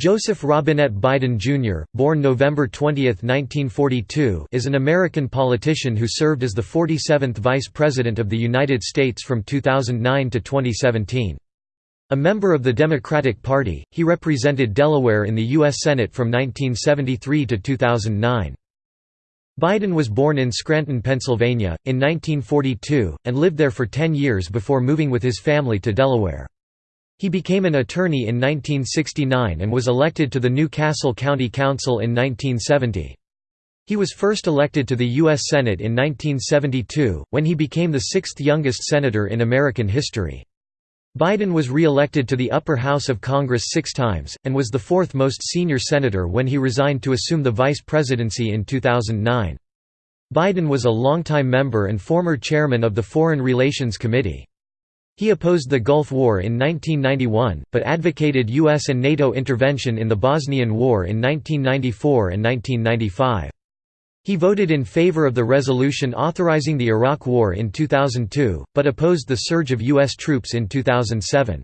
Joseph Robinette Biden Jr., born November 20, 1942 is an American politician who served as the 47th Vice President of the United States from 2009 to 2017. A member of the Democratic Party, he represented Delaware in the U.S. Senate from 1973 to 2009. Biden was born in Scranton, Pennsylvania, in 1942, and lived there for 10 years before moving with his family to Delaware. He became an attorney in 1969 and was elected to the New Castle County Council in 1970. He was first elected to the U.S. Senate in 1972, when he became the sixth youngest senator in American history. Biden was re-elected to the upper house of Congress six times, and was the fourth most senior senator when he resigned to assume the vice presidency in 2009. Biden was a longtime member and former chairman of the Foreign Relations Committee. He opposed the Gulf War in 1991, but advocated U.S. and NATO intervention in the Bosnian War in 1994 and 1995. He voted in favor of the resolution authorizing the Iraq War in 2002, but opposed the surge of U.S. troops in 2007.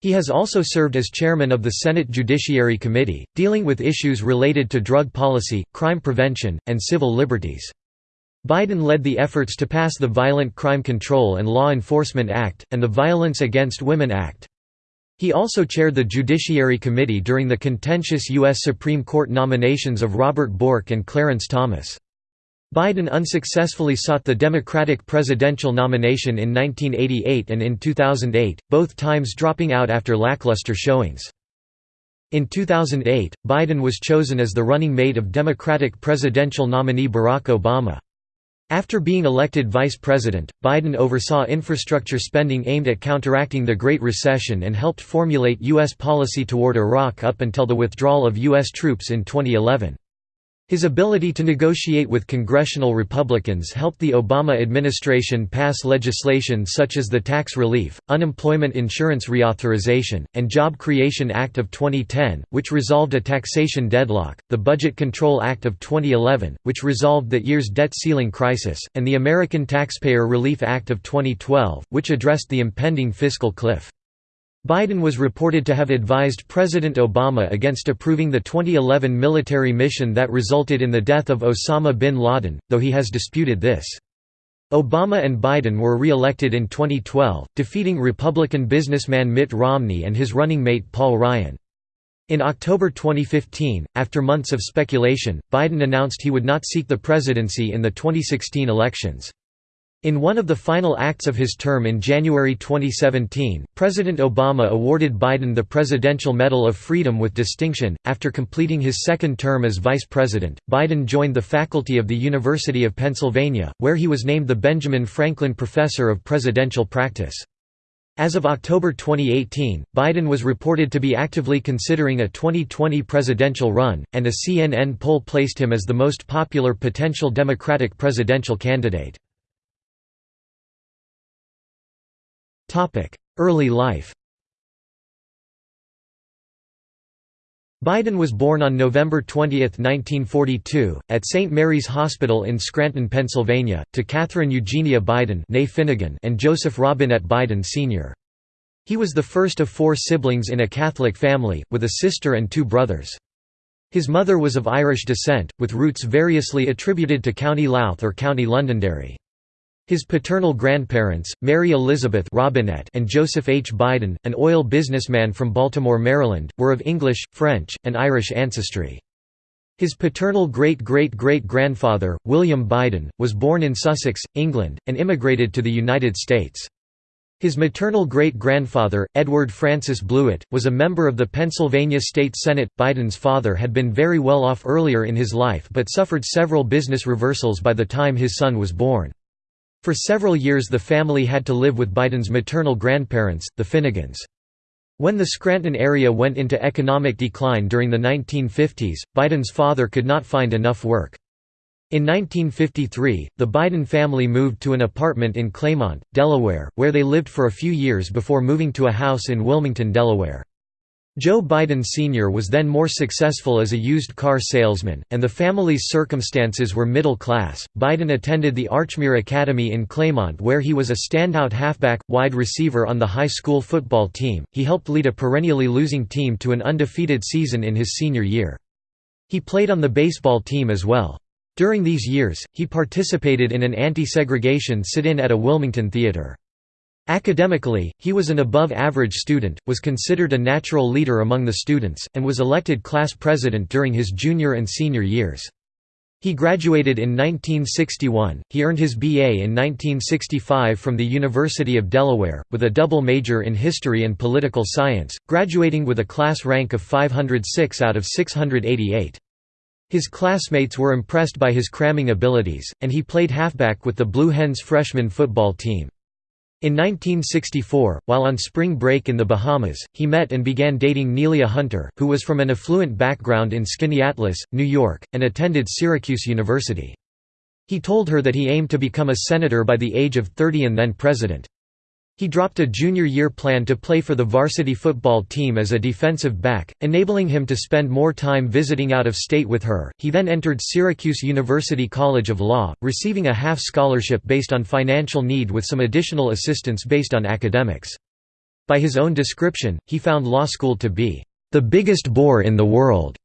He has also served as chairman of the Senate Judiciary Committee, dealing with issues related to drug policy, crime prevention, and civil liberties. Biden led the efforts to pass the Violent Crime Control and Law Enforcement Act, and the Violence Against Women Act. He also chaired the Judiciary Committee during the contentious U.S. Supreme Court nominations of Robert Bork and Clarence Thomas. Biden unsuccessfully sought the Democratic presidential nomination in 1988 and in 2008, both times dropping out after lackluster showings. In 2008, Biden was chosen as the running mate of Democratic presidential nominee Barack Obama. After being elected vice president, Biden oversaw infrastructure spending aimed at counteracting the Great Recession and helped formulate U.S. policy toward Iraq up until the withdrawal of U.S. troops in 2011. His ability to negotiate with congressional Republicans helped the Obama administration pass legislation such as the Tax Relief, Unemployment Insurance Reauthorization, and Job Creation Act of 2010, which resolved a taxation deadlock, the Budget Control Act of 2011, which resolved that year's debt ceiling crisis, and the American Taxpayer Relief Act of 2012, which addressed the impending fiscal cliff. Biden was reported to have advised President Obama against approving the 2011 military mission that resulted in the death of Osama bin Laden, though he has disputed this. Obama and Biden were re-elected in 2012, defeating Republican businessman Mitt Romney and his running mate Paul Ryan. In October 2015, after months of speculation, Biden announced he would not seek the presidency in the 2016 elections. In one of the final acts of his term in January 2017, President Obama awarded Biden the Presidential Medal of Freedom with distinction. After completing his second term as vice president, Biden joined the faculty of the University of Pennsylvania, where he was named the Benjamin Franklin Professor of Presidential Practice. As of October 2018, Biden was reported to be actively considering a 2020 presidential run, and a CNN poll placed him as the most popular potential Democratic presidential candidate. Early life Biden was born on November 20, 1942, at St. Mary's Hospital in Scranton, Pennsylvania, to Catherine Eugenia Biden Finnegan and Joseph Robinette Biden Sr. He was the first of four siblings in a Catholic family, with a sister and two brothers. His mother was of Irish descent, with roots variously attributed to County Louth or County Londonderry. His paternal grandparents, Mary Elizabeth Robinette and Joseph H. Biden, an oil businessman from Baltimore, Maryland, were of English, French, and Irish ancestry. His paternal great-great-great-grandfather, William Biden, was born in Sussex, England, and immigrated to the United States. His maternal great-grandfather, Edward Francis Blewett, was a member of the Pennsylvania State Senate. Biden's father had been very well off earlier in his life but suffered several business reversals by the time his son was born. For several years the family had to live with Biden's maternal grandparents, the Finnegans. When the Scranton area went into economic decline during the 1950s, Biden's father could not find enough work. In 1953, the Biden family moved to an apartment in Claymont, Delaware, where they lived for a few years before moving to a house in Wilmington, Delaware. Joe Biden Sr. was then more successful as a used car salesman, and the family's circumstances were middle class. Biden attended the Archmere Academy in Claymont, where he was a standout halfback, wide receiver on the high school football team. He helped lead a perennially losing team to an undefeated season in his senior year. He played on the baseball team as well. During these years, he participated in an anti segregation sit in at a Wilmington theater. Academically, he was an above-average student, was considered a natural leader among the students, and was elected class president during his junior and senior years. He graduated in 1961. He earned his BA in 1965 from the University of Delaware, with a double major in history and political science, graduating with a class rank of 506 out of 688. His classmates were impressed by his cramming abilities, and he played halfback with the Blue Hens freshman football team. In 1964, while on spring break in the Bahamas, he met and began dating Neilia Hunter, who was from an affluent background in Skaneateles, New York, and attended Syracuse University. He told her that he aimed to become a senator by the age of 30 and then president. He dropped a junior year plan to play for the varsity football team as a defensive back, enabling him to spend more time visiting out of state with her. He then entered Syracuse University College of Law, receiving a half scholarship based on financial need with some additional assistance based on academics. By his own description, he found law school to be the biggest bore in the world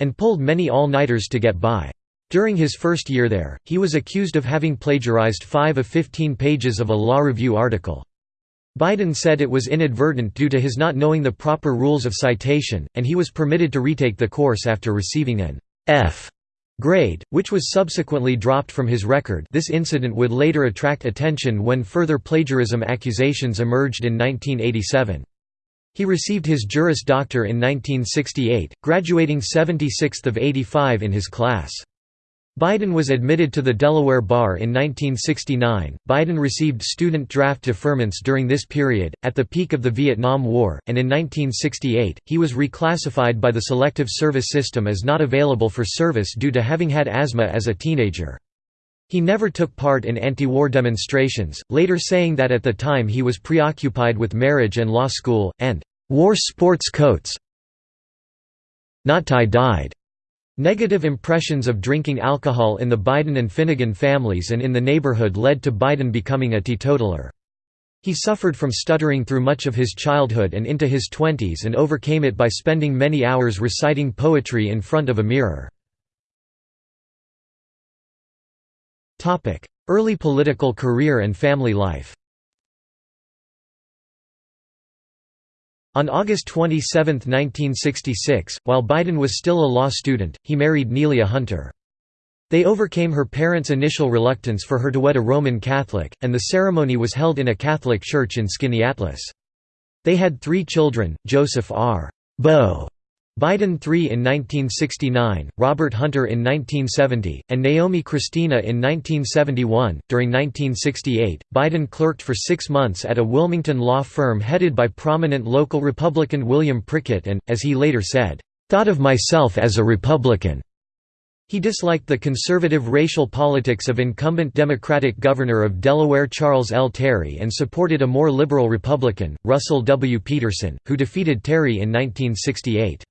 and pulled many all-nighters to get by. During his first year there, he was accused of having plagiarized 5 of 15 pages of a law review article. Biden said it was inadvertent due to his not knowing the proper rules of citation, and he was permitted to retake the course after receiving an F grade, which was subsequently dropped from his record this incident would later attract attention when further plagiarism accusations emerged in 1987. He received his Juris Doctor in 1968, graduating 76th of 85 in his class. Biden was admitted to the Delaware Bar in 1969. Biden received student draft deferments during this period, at the peak of the Vietnam War, and in 1968, he was reclassified by the Selective Service System as not available for service due to having had asthma as a teenager. He never took part in anti-war demonstrations, later saying that at the time he was preoccupied with marriage and law school, and "...war sports coats." Not tie-dyed. Negative impressions of drinking alcohol in the Biden and Finnegan families and in the neighborhood led to Biden becoming a teetotaler. He suffered from stuttering through much of his childhood and into his twenties and overcame it by spending many hours reciting poetry in front of a mirror. Early political career and family life On August 27, 1966, while Biden was still a law student, he married Neilia Hunter. They overcame her parents' initial reluctance for her to wed a Roman Catholic, and the ceremony was held in a Catholic church in Skaneateles. They had three children, Joseph R. Bo Biden III in 1969, Robert Hunter in 1970, and Naomi Christina in 1971. During 1968, Biden clerked for six months at a Wilmington law firm headed by prominent local Republican William Prickett and, as he later said, thought of myself as a Republican. He disliked the conservative racial politics of incumbent Democratic Governor of Delaware Charles L. Terry and supported a more liberal Republican, Russell W. Peterson, who defeated Terry in 1968.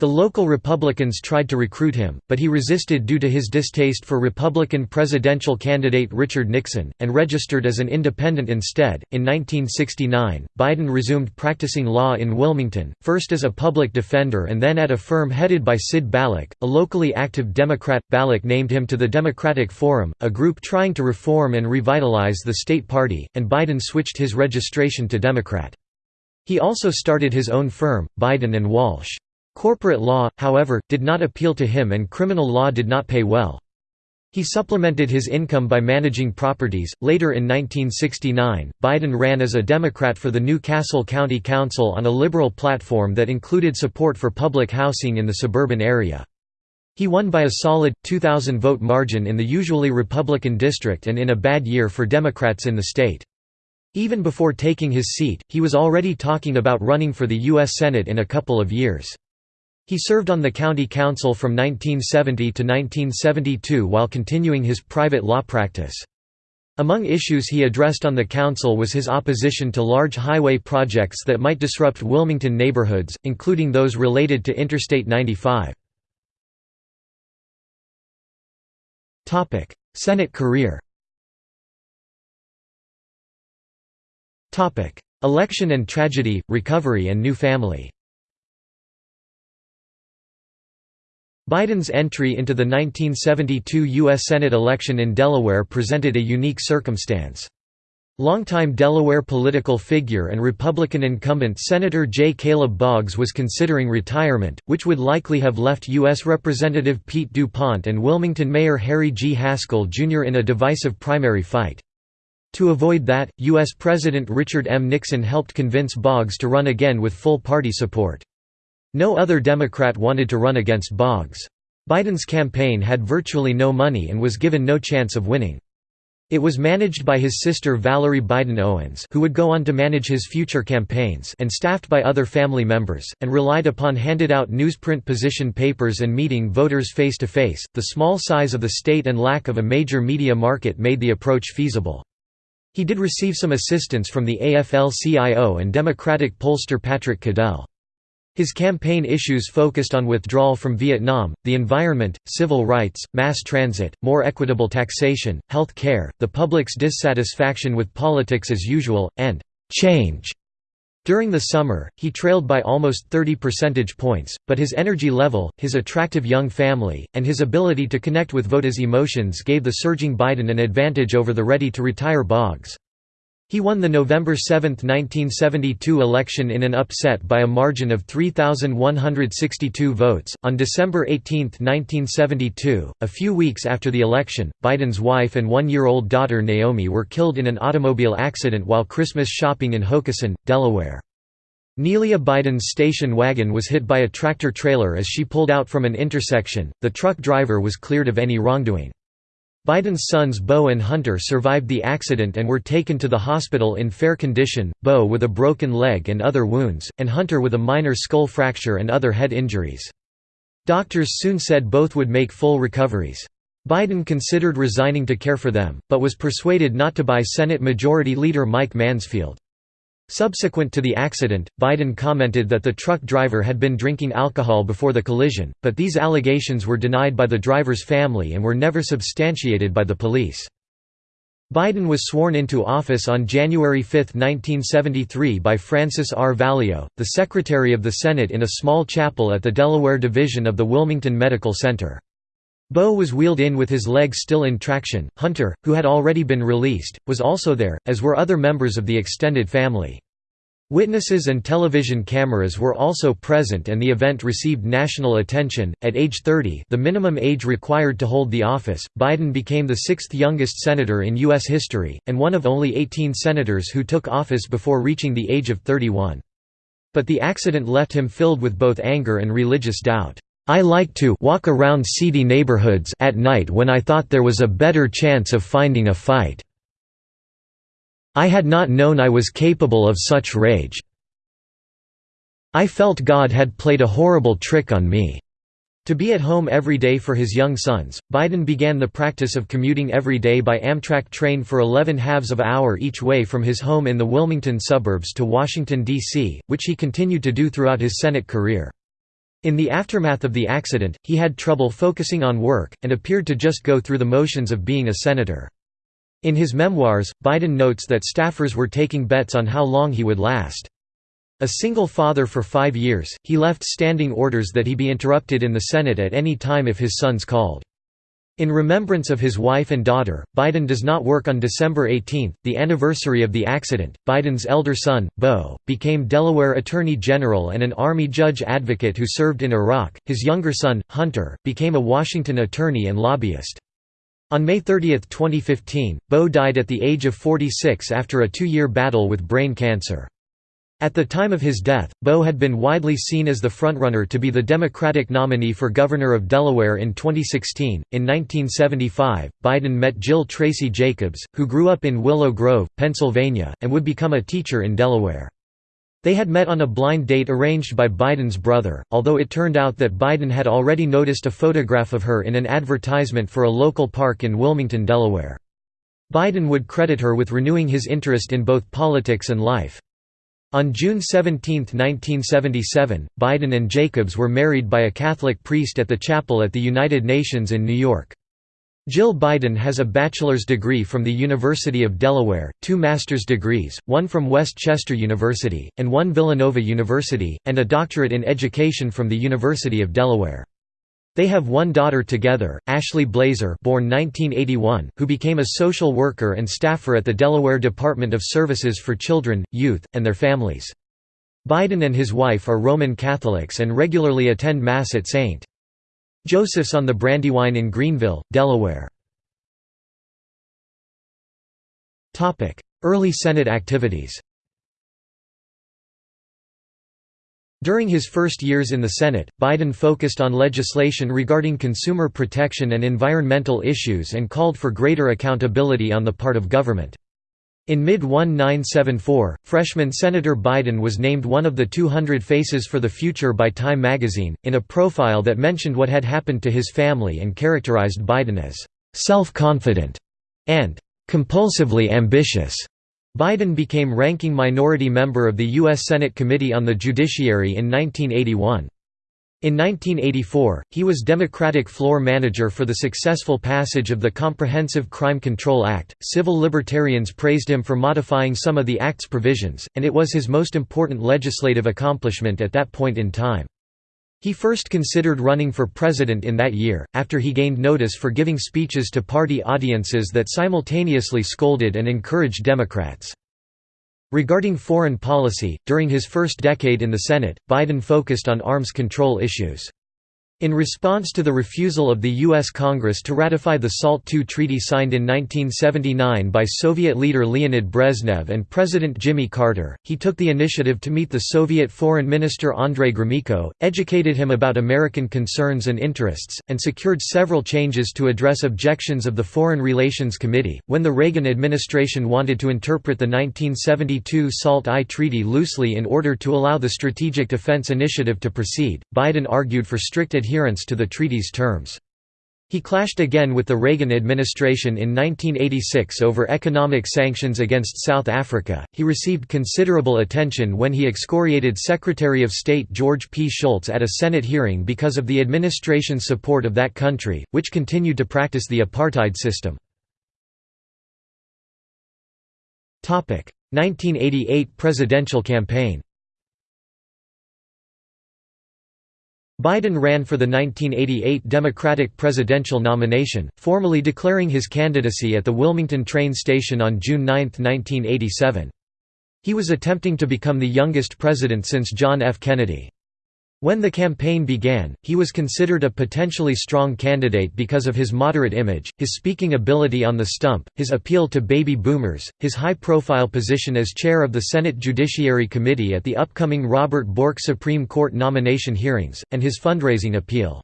The local Republicans tried to recruit him, but he resisted due to his distaste for Republican presidential candidate Richard Nixon, and registered as an independent instead. In 1969, Biden resumed practicing law in Wilmington, first as a public defender and then at a firm headed by Sid Balick, a locally active Democrat. Balick named him to the Democratic Forum, a group trying to reform and revitalize the state party, and Biden switched his registration to Democrat. He also started his own firm, Biden and Walsh. Corporate law, however, did not appeal to him and criminal law did not pay well. He supplemented his income by managing properties. Later in 1969, Biden ran as a Democrat for the New Castle County Council on a liberal platform that included support for public housing in the suburban area. He won by a solid, 2,000 vote margin in the usually Republican district and in a bad year for Democrats in the state. Even before taking his seat, he was already talking about running for the U.S. Senate in a couple of years. He served on the county council from 1970 to 1972 while continuing his private law practice. Among issues he addressed on the council was his opposition to large highway projects that might disrupt Wilmington neighborhoods, including those related to Interstate 95. Senate career Election and tragedy, recovery and new family Biden's entry into the 1972 U.S. Senate election in Delaware presented a unique circumstance. Longtime Delaware political figure and Republican incumbent Senator J. Caleb Boggs was considering retirement, which would likely have left U.S. Representative Pete DuPont and Wilmington Mayor Harry G. Haskell, Jr. in a divisive primary fight. To avoid that, U.S. President Richard M. Nixon helped convince Boggs to run again with full party support. No other Democrat wanted to run against Boggs. Biden's campaign had virtually no money and was given no chance of winning. It was managed by his sister Valerie Biden Owens who would go on to manage his future campaigns and staffed by other family members, and relied upon handed-out newsprint position papers and meeting voters face-to-face. -face. The small size of the state and lack of a major media market made the approach feasible. He did receive some assistance from the AFL-CIO and Democratic pollster Patrick Caddell. His campaign issues focused on withdrawal from Vietnam, the environment, civil rights, mass transit, more equitable taxation, health care, the public's dissatisfaction with politics as usual, and change. During the summer, he trailed by almost 30 percentage points, but his energy level, his attractive young family, and his ability to connect with voters' emotions gave the surging Biden an advantage over the ready-to-retire Boggs. He won the November 7, 1972 election in an upset by a margin of 3,162 votes. On December 18, 1972, a few weeks after the election, Biden's wife and one year old daughter Naomi were killed in an automobile accident while Christmas shopping in Hockessin, Delaware. Neilia Biden's station wagon was hit by a tractor trailer as she pulled out from an intersection. The truck driver was cleared of any wrongdoing. Biden's sons Beau and Hunter survived the accident and were taken to the hospital in fair condition, Beau with a broken leg and other wounds, and Hunter with a minor skull fracture and other head injuries. Doctors soon said both would make full recoveries. Biden considered resigning to care for them, but was persuaded not to by Senate Majority Leader Mike Mansfield. Subsequent to the accident, Biden commented that the truck driver had been drinking alcohol before the collision, but these allegations were denied by the driver's family and were never substantiated by the police. Biden was sworn into office on January 5, 1973 by Francis R. Valeo, the Secretary of the Senate in a small chapel at the Delaware Division of the Wilmington Medical Center. Beau was wheeled in with his legs still in traction. Hunter, who had already been released, was also there, as were other members of the extended family. Witnesses and television cameras were also present and the event received national attention. At age 30, the minimum age required to hold the office, Biden became the sixth youngest senator in U.S. history, and one of only 18 senators who took office before reaching the age of 31. But the accident left him filled with both anger and religious doubt. I like to walk around seedy neighborhoods at night when I thought there was a better chance of finding a fight. I had not known I was capable of such rage. I felt God had played a horrible trick on me. To be at home every day for his young sons, Biden began the practice of commuting every day by Amtrak train for 11 halves of hour each way from his home in the Wilmington suburbs to Washington, D.C., which he continued to do throughout his Senate career. In the aftermath of the accident, he had trouble focusing on work, and appeared to just go through the motions of being a senator. In his memoirs, Biden notes that staffers were taking bets on how long he would last. A single father for five years, he left standing orders that he be interrupted in the Senate at any time if his sons called. In remembrance of his wife and daughter, Biden does not work on December 18, the anniversary of the accident. Biden's elder son, Beau, became Delaware Attorney General and an Army judge advocate who served in Iraq. His younger son, Hunter, became a Washington attorney and lobbyist. On May 30, 2015, Beau died at the age of 46 after a two-year battle with brain cancer. At the time of his death, Beau had been widely seen as the frontrunner to be the Democratic nominee for governor of Delaware in 2016. In 1975, Biden met Jill Tracy Jacobs, who grew up in Willow Grove, Pennsylvania, and would become a teacher in Delaware. They had met on a blind date arranged by Biden's brother, although it turned out that Biden had already noticed a photograph of her in an advertisement for a local park in Wilmington, Delaware. Biden would credit her with renewing his interest in both politics and life. On June 17, 1977, Biden and Jacobs were married by a Catholic priest at the chapel at the United Nations in New York. Jill Biden has a bachelor's degree from the University of Delaware, two master's degrees, one from West Chester University, and one Villanova University, and a doctorate in education from the University of Delaware. They have one daughter together, Ashley Blazer born 1981, who became a social worker and staffer at the Delaware Department of Services for Children, Youth, and their families. Biden and his wife are Roman Catholics and regularly attend Mass at St. Joseph's on the Brandywine in Greenville, Delaware. Early Senate activities During his first years in the Senate, Biden focused on legislation regarding consumer protection and environmental issues and called for greater accountability on the part of government. In mid-1974, freshman Senator Biden was named one of the 200 Faces for the Future by Time magazine, in a profile that mentioned what had happened to his family and characterized Biden as «self-confident» and «compulsively ambitious». Biden became ranking minority member of the U.S. Senate Committee on the Judiciary in 1981. In 1984, he was Democratic floor manager for the successful passage of the Comprehensive Crime Control Act. Civil libertarians praised him for modifying some of the Act's provisions, and it was his most important legislative accomplishment at that point in time. He first considered running for president in that year, after he gained notice for giving speeches to party audiences that simultaneously scolded and encouraged Democrats. Regarding foreign policy, during his first decade in the Senate, Biden focused on arms control issues. In response to the refusal of the U.S. Congress to ratify the SALT II treaty signed in 1979 by Soviet leader Leonid Brezhnev and President Jimmy Carter, he took the initiative to meet the Soviet Foreign Minister Andrei Gromyko, educated him about American concerns and interests, and secured several changes to address objections of the Foreign Relations Committee. When the Reagan administration wanted to interpret the 1972 SALT I treaty loosely in order to allow the Strategic Defense Initiative to proceed, Biden argued for strict adherence adherence to the treaty's terms. He clashed again with the Reagan administration in 1986 over economic sanctions against South Africa. He received considerable attention when he excoriated Secretary of State George P. Shultz at a Senate hearing because of the administration's support of that country, which continued to practice the apartheid system. 1988 presidential campaign Biden ran for the 1988 Democratic presidential nomination, formally declaring his candidacy at the Wilmington train station on June 9, 1987. He was attempting to become the youngest president since John F. Kennedy. When the campaign began, he was considered a potentially strong candidate because of his moderate image, his speaking ability on the stump, his appeal to baby boomers, his high-profile position as chair of the Senate Judiciary Committee at the upcoming Robert Bork Supreme Court nomination hearings, and his fundraising appeal.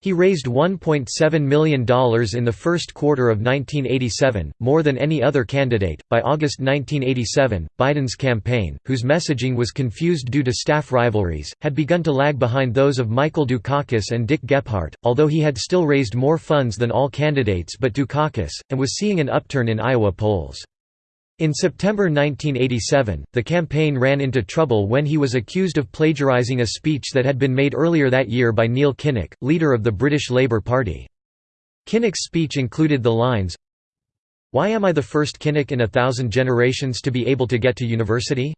He raised $1.7 million in the first quarter of 1987, more than any other candidate. By August 1987, Biden's campaign, whose messaging was confused due to staff rivalries, had begun to lag behind those of Michael Dukakis and Dick Gephardt, although he had still raised more funds than all candidates but Dukakis, and was seeing an upturn in Iowa polls. In September 1987, the campaign ran into trouble when he was accused of plagiarizing a speech that had been made earlier that year by Neil Kinnock, leader of the British Labour Party. Kinnock's speech included the lines, Why am I the first Kinnock in a thousand generations to be able to get to university?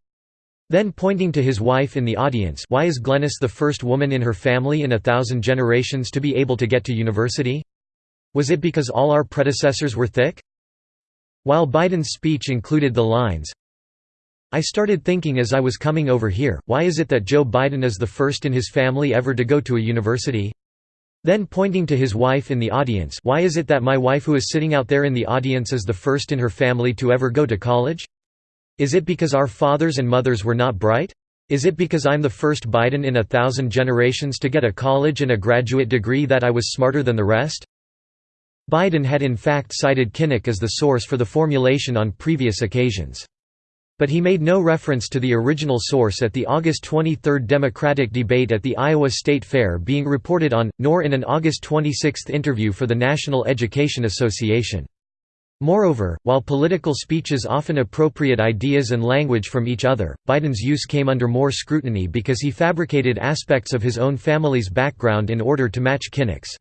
Then pointing to his wife in the audience why is Glenys the first woman in her family in a thousand generations to be able to get to university? Was it because all our predecessors were thick? While Biden's speech included the lines, I started thinking as I was coming over here, why is it that Joe Biden is the first in his family ever to go to a university? Then pointing to his wife in the audience why is it that my wife who is sitting out there in the audience is the first in her family to ever go to college? Is it because our fathers and mothers were not bright? Is it because I'm the first Biden in a thousand generations to get a college and a graduate degree that I was smarter than the rest? Biden had in fact cited Kinnock as the source for the formulation on previous occasions. But he made no reference to the original source at the August 23 Democratic debate at the Iowa State Fair being reported on, nor in an August 26 interview for the National Education Association. Moreover, while political speeches often appropriate ideas and language from each other, Biden's use came under more scrutiny because he fabricated aspects of his own family's background in order to match Kinnock's.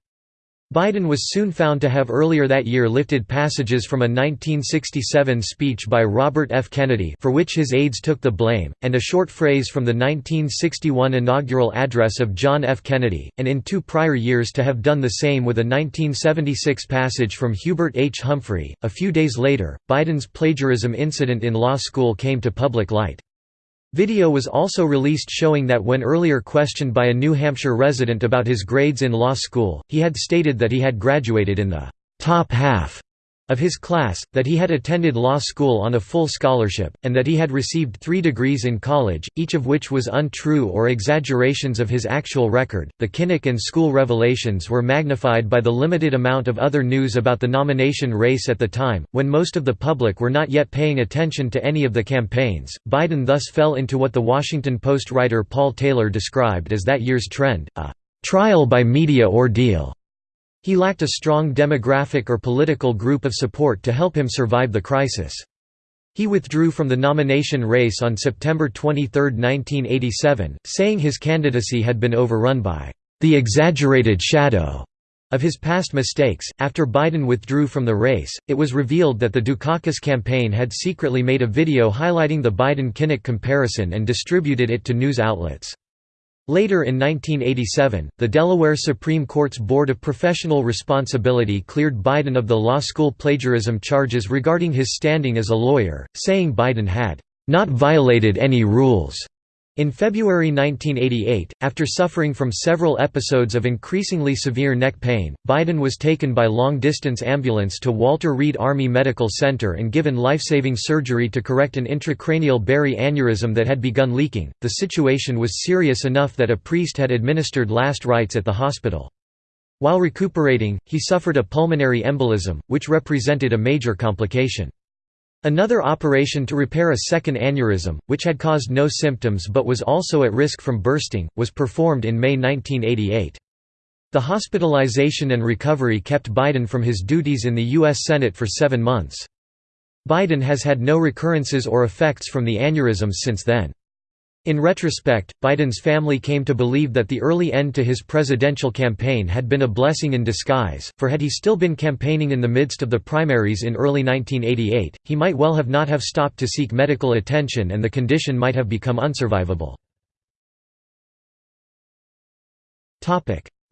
Biden was soon found to have earlier that year lifted passages from a 1967 speech by Robert F. Kennedy for which his aides took the blame, and a short phrase from the 1961 inaugural address of John F. Kennedy, and in two prior years to have done the same with a 1976 passage from Hubert H. Humphrey. A few days later, Biden's plagiarism incident in law school came to public light. Video was also released showing that when earlier questioned by a New Hampshire resident about his grades in law school, he had stated that he had graduated in the top half of his class, that he had attended law school on a full scholarship, and that he had received three degrees in college, each of which was untrue or exaggerations of his actual record. The Kinnock and school revelations were magnified by the limited amount of other news about the nomination race at the time, when most of the public were not yet paying attention to any of the campaigns. Biden thus fell into what the Washington Post writer Paul Taylor described as that year's trend, a trial by media ordeal. He lacked a strong demographic or political group of support to help him survive the crisis. He withdrew from the nomination race on September 23, 1987, saying his candidacy had been overrun by the exaggerated shadow of his past mistakes. After Biden withdrew from the race, it was revealed that the Dukakis campaign had secretly made a video highlighting the Biden Kinnock comparison and distributed it to news outlets. Later in 1987, the Delaware Supreme Court's Board of Professional Responsibility cleared Biden of the law school plagiarism charges regarding his standing as a lawyer, saying Biden had not violated any rules. In February 1988, after suffering from several episodes of increasingly severe neck pain, Biden was taken by long-distance ambulance to Walter Reed Army Medical Center and given life-saving surgery to correct an intracranial berry aneurysm that had begun leaking. The situation was serious enough that a priest had administered last rites at the hospital. While recuperating, he suffered a pulmonary embolism, which represented a major complication. Another operation to repair a second aneurysm, which had caused no symptoms but was also at risk from bursting, was performed in May 1988. The hospitalization and recovery kept Biden from his duties in the U.S. Senate for seven months. Biden has had no recurrences or effects from the aneurysms since then. In retrospect, Biden's family came to believe that the early end to his presidential campaign had been a blessing in disguise, for had he still been campaigning in the midst of the primaries in early 1988, he might well have not have stopped to seek medical attention and the condition might have become unsurvivable.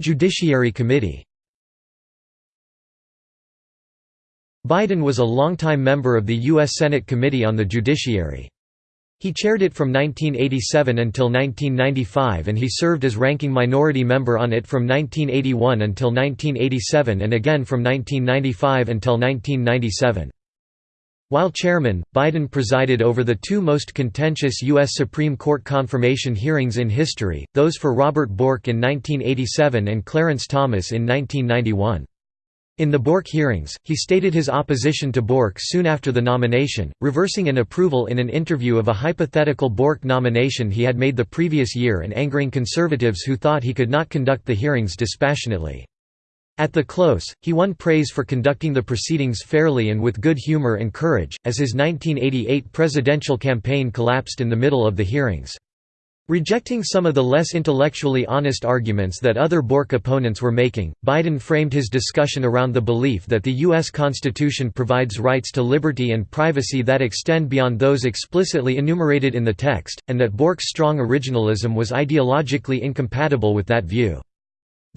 Judiciary Committee Biden was a longtime member of the U.S. Senate Committee on the Judiciary. He chaired it from 1987 until 1995 and he served as ranking minority member on it from 1981 until 1987 and again from 1995 until 1997. While chairman, Biden presided over the two most contentious U.S. Supreme Court confirmation hearings in history, those for Robert Bork in 1987 and Clarence Thomas in 1991. In the Bork hearings, he stated his opposition to Bork soon after the nomination, reversing an approval in an interview of a hypothetical Bork nomination he had made the previous year and angering conservatives who thought he could not conduct the hearings dispassionately. At the close, he won praise for conducting the proceedings fairly and with good humor and courage, as his 1988 presidential campaign collapsed in the middle of the hearings. Rejecting some of the less intellectually honest arguments that other Bork opponents were making, Biden framed his discussion around the belief that the U.S. Constitution provides rights to liberty and privacy that extend beyond those explicitly enumerated in the text, and that Bork's strong originalism was ideologically incompatible with that view.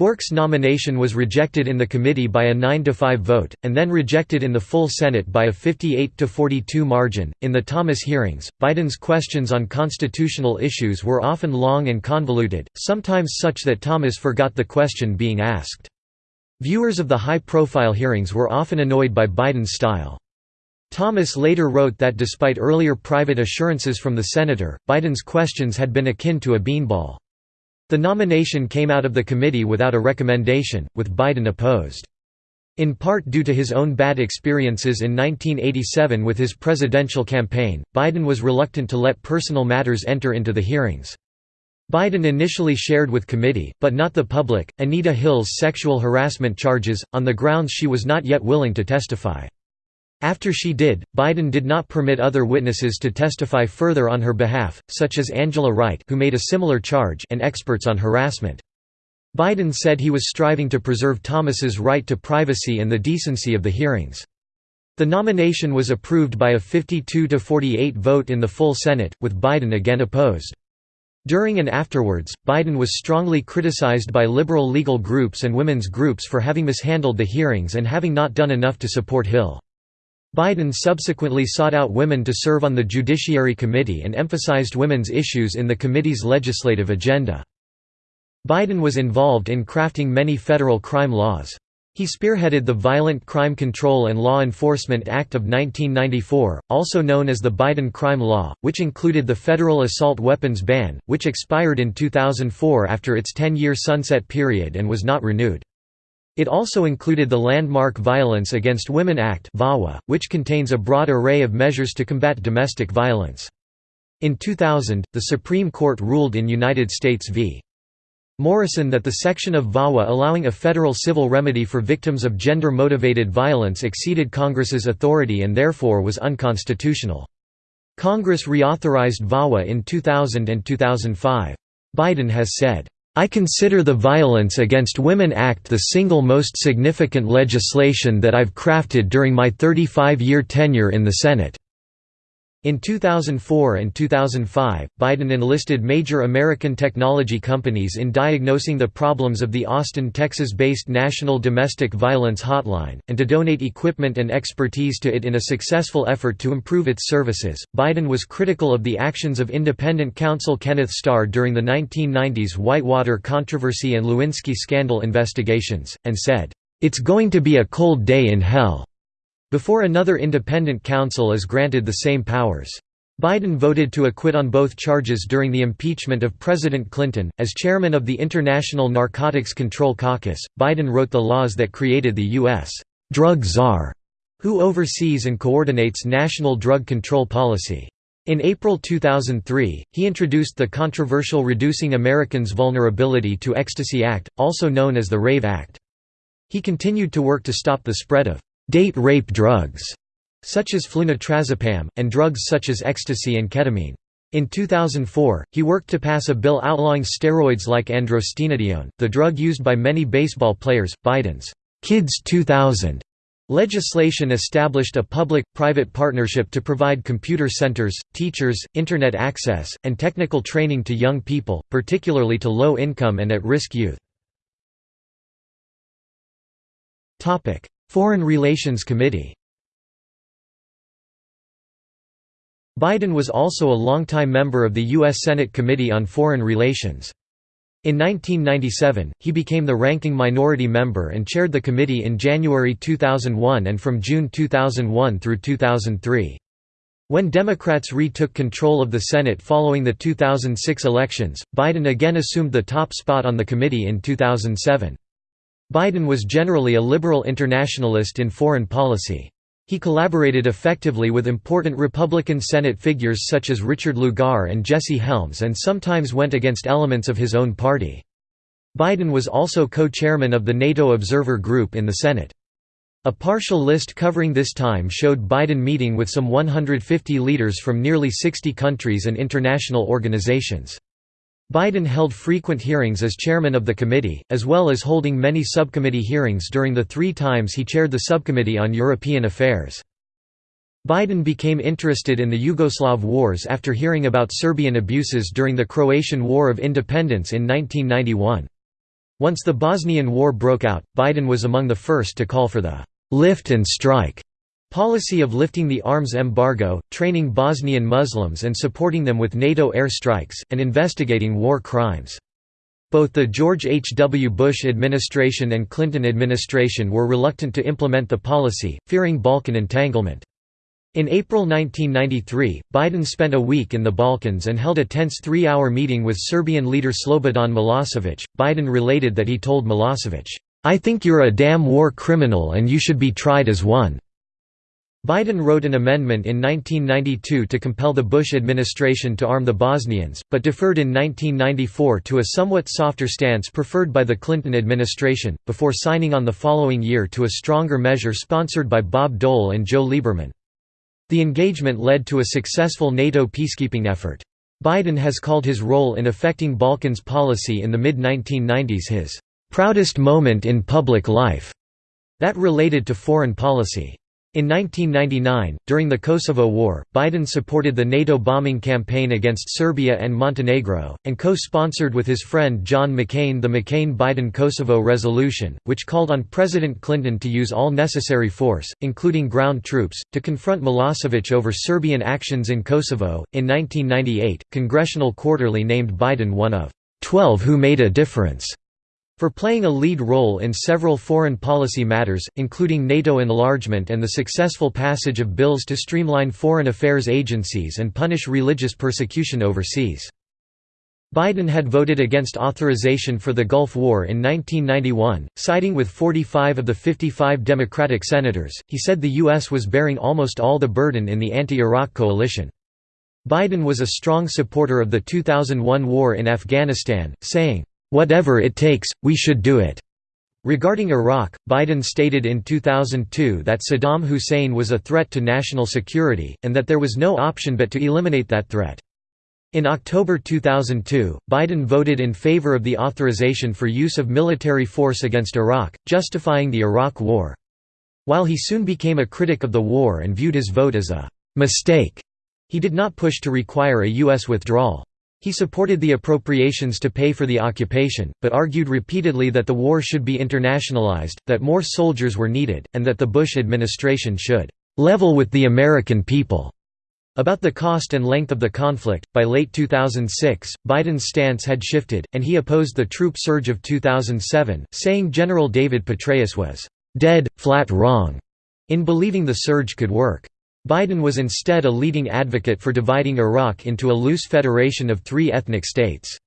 Bork's nomination was rejected in the committee by a 9–5 vote, and then rejected in the full Senate by a 58–42 margin. In the Thomas hearings, Biden's questions on constitutional issues were often long and convoluted, sometimes such that Thomas forgot the question being asked. Viewers of the high-profile hearings were often annoyed by Biden's style. Thomas later wrote that despite earlier private assurances from the senator, Biden's questions had been akin to a beanball. The nomination came out of the committee without a recommendation, with Biden opposed. In part due to his own bad experiences in 1987 with his presidential campaign, Biden was reluctant to let personal matters enter into the hearings. Biden initially shared with committee, but not the public, Anita Hill's sexual harassment charges, on the grounds she was not yet willing to testify. After she did, Biden did not permit other witnesses to testify further on her behalf, such as Angela Wright who made a similar charge and experts on harassment. Biden said he was striving to preserve Thomas's right to privacy and the decency of the hearings. The nomination was approved by a 52–48 vote in the full Senate, with Biden again opposed. During and afterwards, Biden was strongly criticized by liberal legal groups and women's groups for having mishandled the hearings and having not done enough to support Hill. Biden subsequently sought out women to serve on the Judiciary Committee and emphasized women's issues in the committee's legislative agenda. Biden was involved in crafting many federal crime laws. He spearheaded the Violent Crime Control and Law Enforcement Act of 1994, also known as the Biden Crime Law, which included the federal assault weapons ban, which expired in 2004 after its 10-year sunset period and was not renewed. It also included the landmark Violence Against Women Act which contains a broad array of measures to combat domestic violence. In 2000, the Supreme Court ruled in United States v. Morrison that the section of VAWA allowing a federal civil remedy for victims of gender-motivated violence exceeded Congress's authority and therefore was unconstitutional. Congress reauthorized VAWA in 2000 and 2005. Biden has said, I consider the Violence Against Women Act the single most significant legislation that I've crafted during my 35-year tenure in the Senate. In 2004 and 2005, Biden enlisted major American technology companies in diagnosing the problems of the Austin, Texas-based National Domestic Violence Hotline, and to donate equipment and expertise to it in a successful effort to improve its services. Biden was critical of the actions of independent counsel Kenneth Starr during the 1990s Whitewater controversy and Lewinsky scandal investigations, and said, "It's going to be a cold day in hell." Before another independent counsel is granted the same powers. Biden voted to acquit on both charges during the impeachment of President Clinton. As chairman of the International Narcotics Control Caucus, Biden wrote the laws that created the U.S. drug czar, who oversees and coordinates national drug control policy. In April 2003, he introduced the controversial Reducing Americans' Vulnerability to Ecstasy Act, also known as the RAVE Act. He continued to work to stop the spread of date rape drugs, such as flunitrazepam, and drugs such as ecstasy and ketamine. In 2004, he worked to pass a bill outlawing steroids like androstenedione, the drug used by many baseball players. Biden's Kids 2000 legislation established a public-private partnership to provide computer centers, teachers, Internet access, and technical training to young people, particularly to low-income and at-risk youth. Foreign Relations Committee Biden was also a longtime member of the U.S. Senate Committee on Foreign Relations. In 1997, he became the ranking minority member and chaired the committee in January 2001 and from June 2001 through 2003. When Democrats retook control of the Senate following the 2006 elections, Biden again assumed the top spot on the committee in 2007. Biden was generally a liberal internationalist in foreign policy. He collaborated effectively with important Republican Senate figures such as Richard Lugar and Jesse Helms and sometimes went against elements of his own party. Biden was also co-chairman of the NATO Observer Group in the Senate. A partial list covering this time showed Biden meeting with some 150 leaders from nearly 60 countries and international organizations. Biden held frequent hearings as chairman of the committee, as well as holding many subcommittee hearings during the three times he chaired the Subcommittee on European Affairs. Biden became interested in the Yugoslav wars after hearing about Serbian abuses during the Croatian War of Independence in 1991. Once the Bosnian War broke out, Biden was among the first to call for the «lift and strike» Policy of lifting the arms embargo, training Bosnian Muslims and supporting them with NATO air strikes, and investigating war crimes. Both the George H. W. Bush administration and Clinton administration were reluctant to implement the policy, fearing Balkan entanglement. In April 1993, Biden spent a week in the Balkans and held a tense three-hour meeting with Serbian leader Slobodan Milosevic. Biden related that he told Milosevic, "'I think you're a damn war criminal and you should be tried as one.' Biden wrote an amendment in 1992 to compel the Bush administration to arm the Bosnians, but deferred in 1994 to a somewhat softer stance preferred by the Clinton administration, before signing on the following year to a stronger measure sponsored by Bob Dole and Joe Lieberman. The engagement led to a successful NATO peacekeeping effort. Biden has called his role in affecting Balkans policy in the mid-1990s his "...proudest moment in public life", that related to foreign policy. In 1999, during the Kosovo War, Biden supported the NATO bombing campaign against Serbia and Montenegro, and co-sponsored with his friend John McCain the McCain-Biden-Kosovo resolution, which called on President Clinton to use all necessary force, including ground troops, to confront Milosevic over Serbian actions in Kosovo. In 1998, Congressional Quarterly named Biden one of 12 who made a difference for playing a lead role in several foreign policy matters, including NATO enlargement and the successful passage of bills to streamline foreign affairs agencies and punish religious persecution overseas. Biden had voted against authorization for the Gulf War in 1991, siding with 45 of the 55 Democratic senators. He said the U.S. was bearing almost all the burden in the anti Iraq coalition. Biden was a strong supporter of the 2001 war in Afghanistan, saying, "'Whatever it takes, we should do it'". Regarding Iraq, Biden stated in 2002 that Saddam Hussein was a threat to national security, and that there was no option but to eliminate that threat. In October 2002, Biden voted in favor of the authorization for use of military force against Iraq, justifying the Iraq War. While he soon became a critic of the war and viewed his vote as a «mistake», he did not push to require a U.S. withdrawal. He supported the appropriations to pay for the occupation, but argued repeatedly that the war should be internationalized, that more soldiers were needed, and that the Bush administration should level with the American people. About the cost and length of the conflict, by late 2006, Biden's stance had shifted, and he opposed the troop surge of 2007, saying General David Petraeus was dead, flat wrong in believing the surge could work. Biden was instead a leading advocate for dividing Iraq into a loose federation of three ethnic states.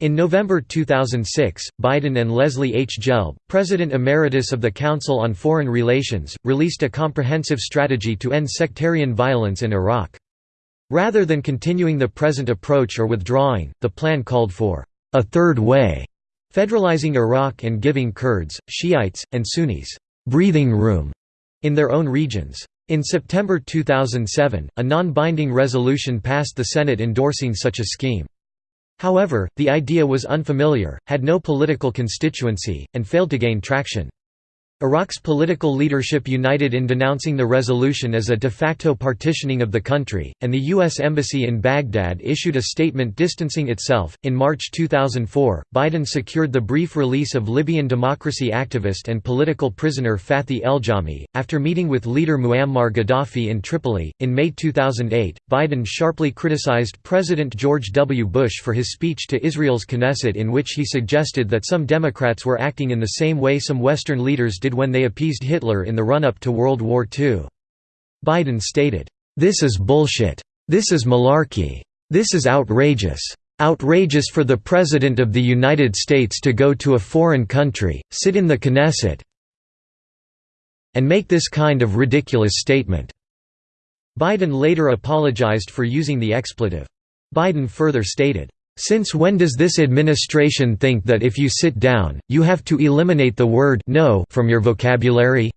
In November 2006, Biden and Leslie H. Gelb, President Emeritus of the Council on Foreign Relations, released a comprehensive strategy to end sectarian violence in Iraq. Rather than continuing the present approach or withdrawing, the plan called for a third way, federalizing Iraq and giving Kurds, Shiites, and Sunnis breathing room in their own regions. In September 2007, a non-binding resolution passed the Senate endorsing such a scheme. However, the idea was unfamiliar, had no political constituency, and failed to gain traction. Iraq's political leadership united in denouncing the resolution as a de facto partitioning of the country, and the U.S. Embassy in Baghdad issued a statement distancing itself. In March 2004, Biden secured the brief release of Libyan democracy activist and political prisoner Fathi Eljahmi, after meeting with leader Muammar Gaddafi in Tripoli. In May 2008, Biden sharply criticized President George W. Bush for his speech to Israel's Knesset in which he suggested that some Democrats were acting in the same way some Western leaders did when they appeased Hitler in the run-up to World War II. Biden stated, "'This is bullshit. This is malarkey. This is outrageous. Outrageous for the President of the United States to go to a foreign country, sit in the Knesset and make this kind of ridiculous statement." Biden later apologized for using the expletive. Biden further stated, since when does this administration think that if you sit down, you have to eliminate the word no from your vocabulary?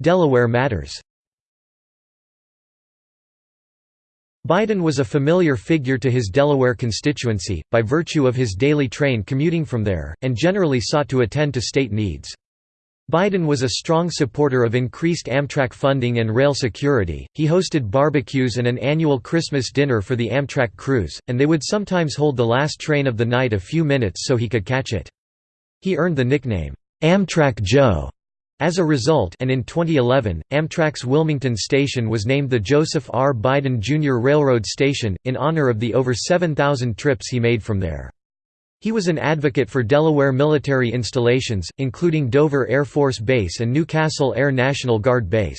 Delaware matters Biden was a familiar figure to his Delaware constituency, by virtue of his daily train commuting from there, and generally sought to attend to state needs. Biden was a strong supporter of increased Amtrak funding and rail security. He hosted barbecues and an annual Christmas dinner for the Amtrak crews, and they would sometimes hold the last train of the night a few minutes so he could catch it. He earned the nickname, Amtrak Joe. As a result and in 2011, Amtrak's Wilmington station was named the Joseph R. Biden Jr. Railroad Station, in honor of the over 7,000 trips he made from there. He was an advocate for Delaware military installations, including Dover Air Force Base and New Castle Air National Guard Base.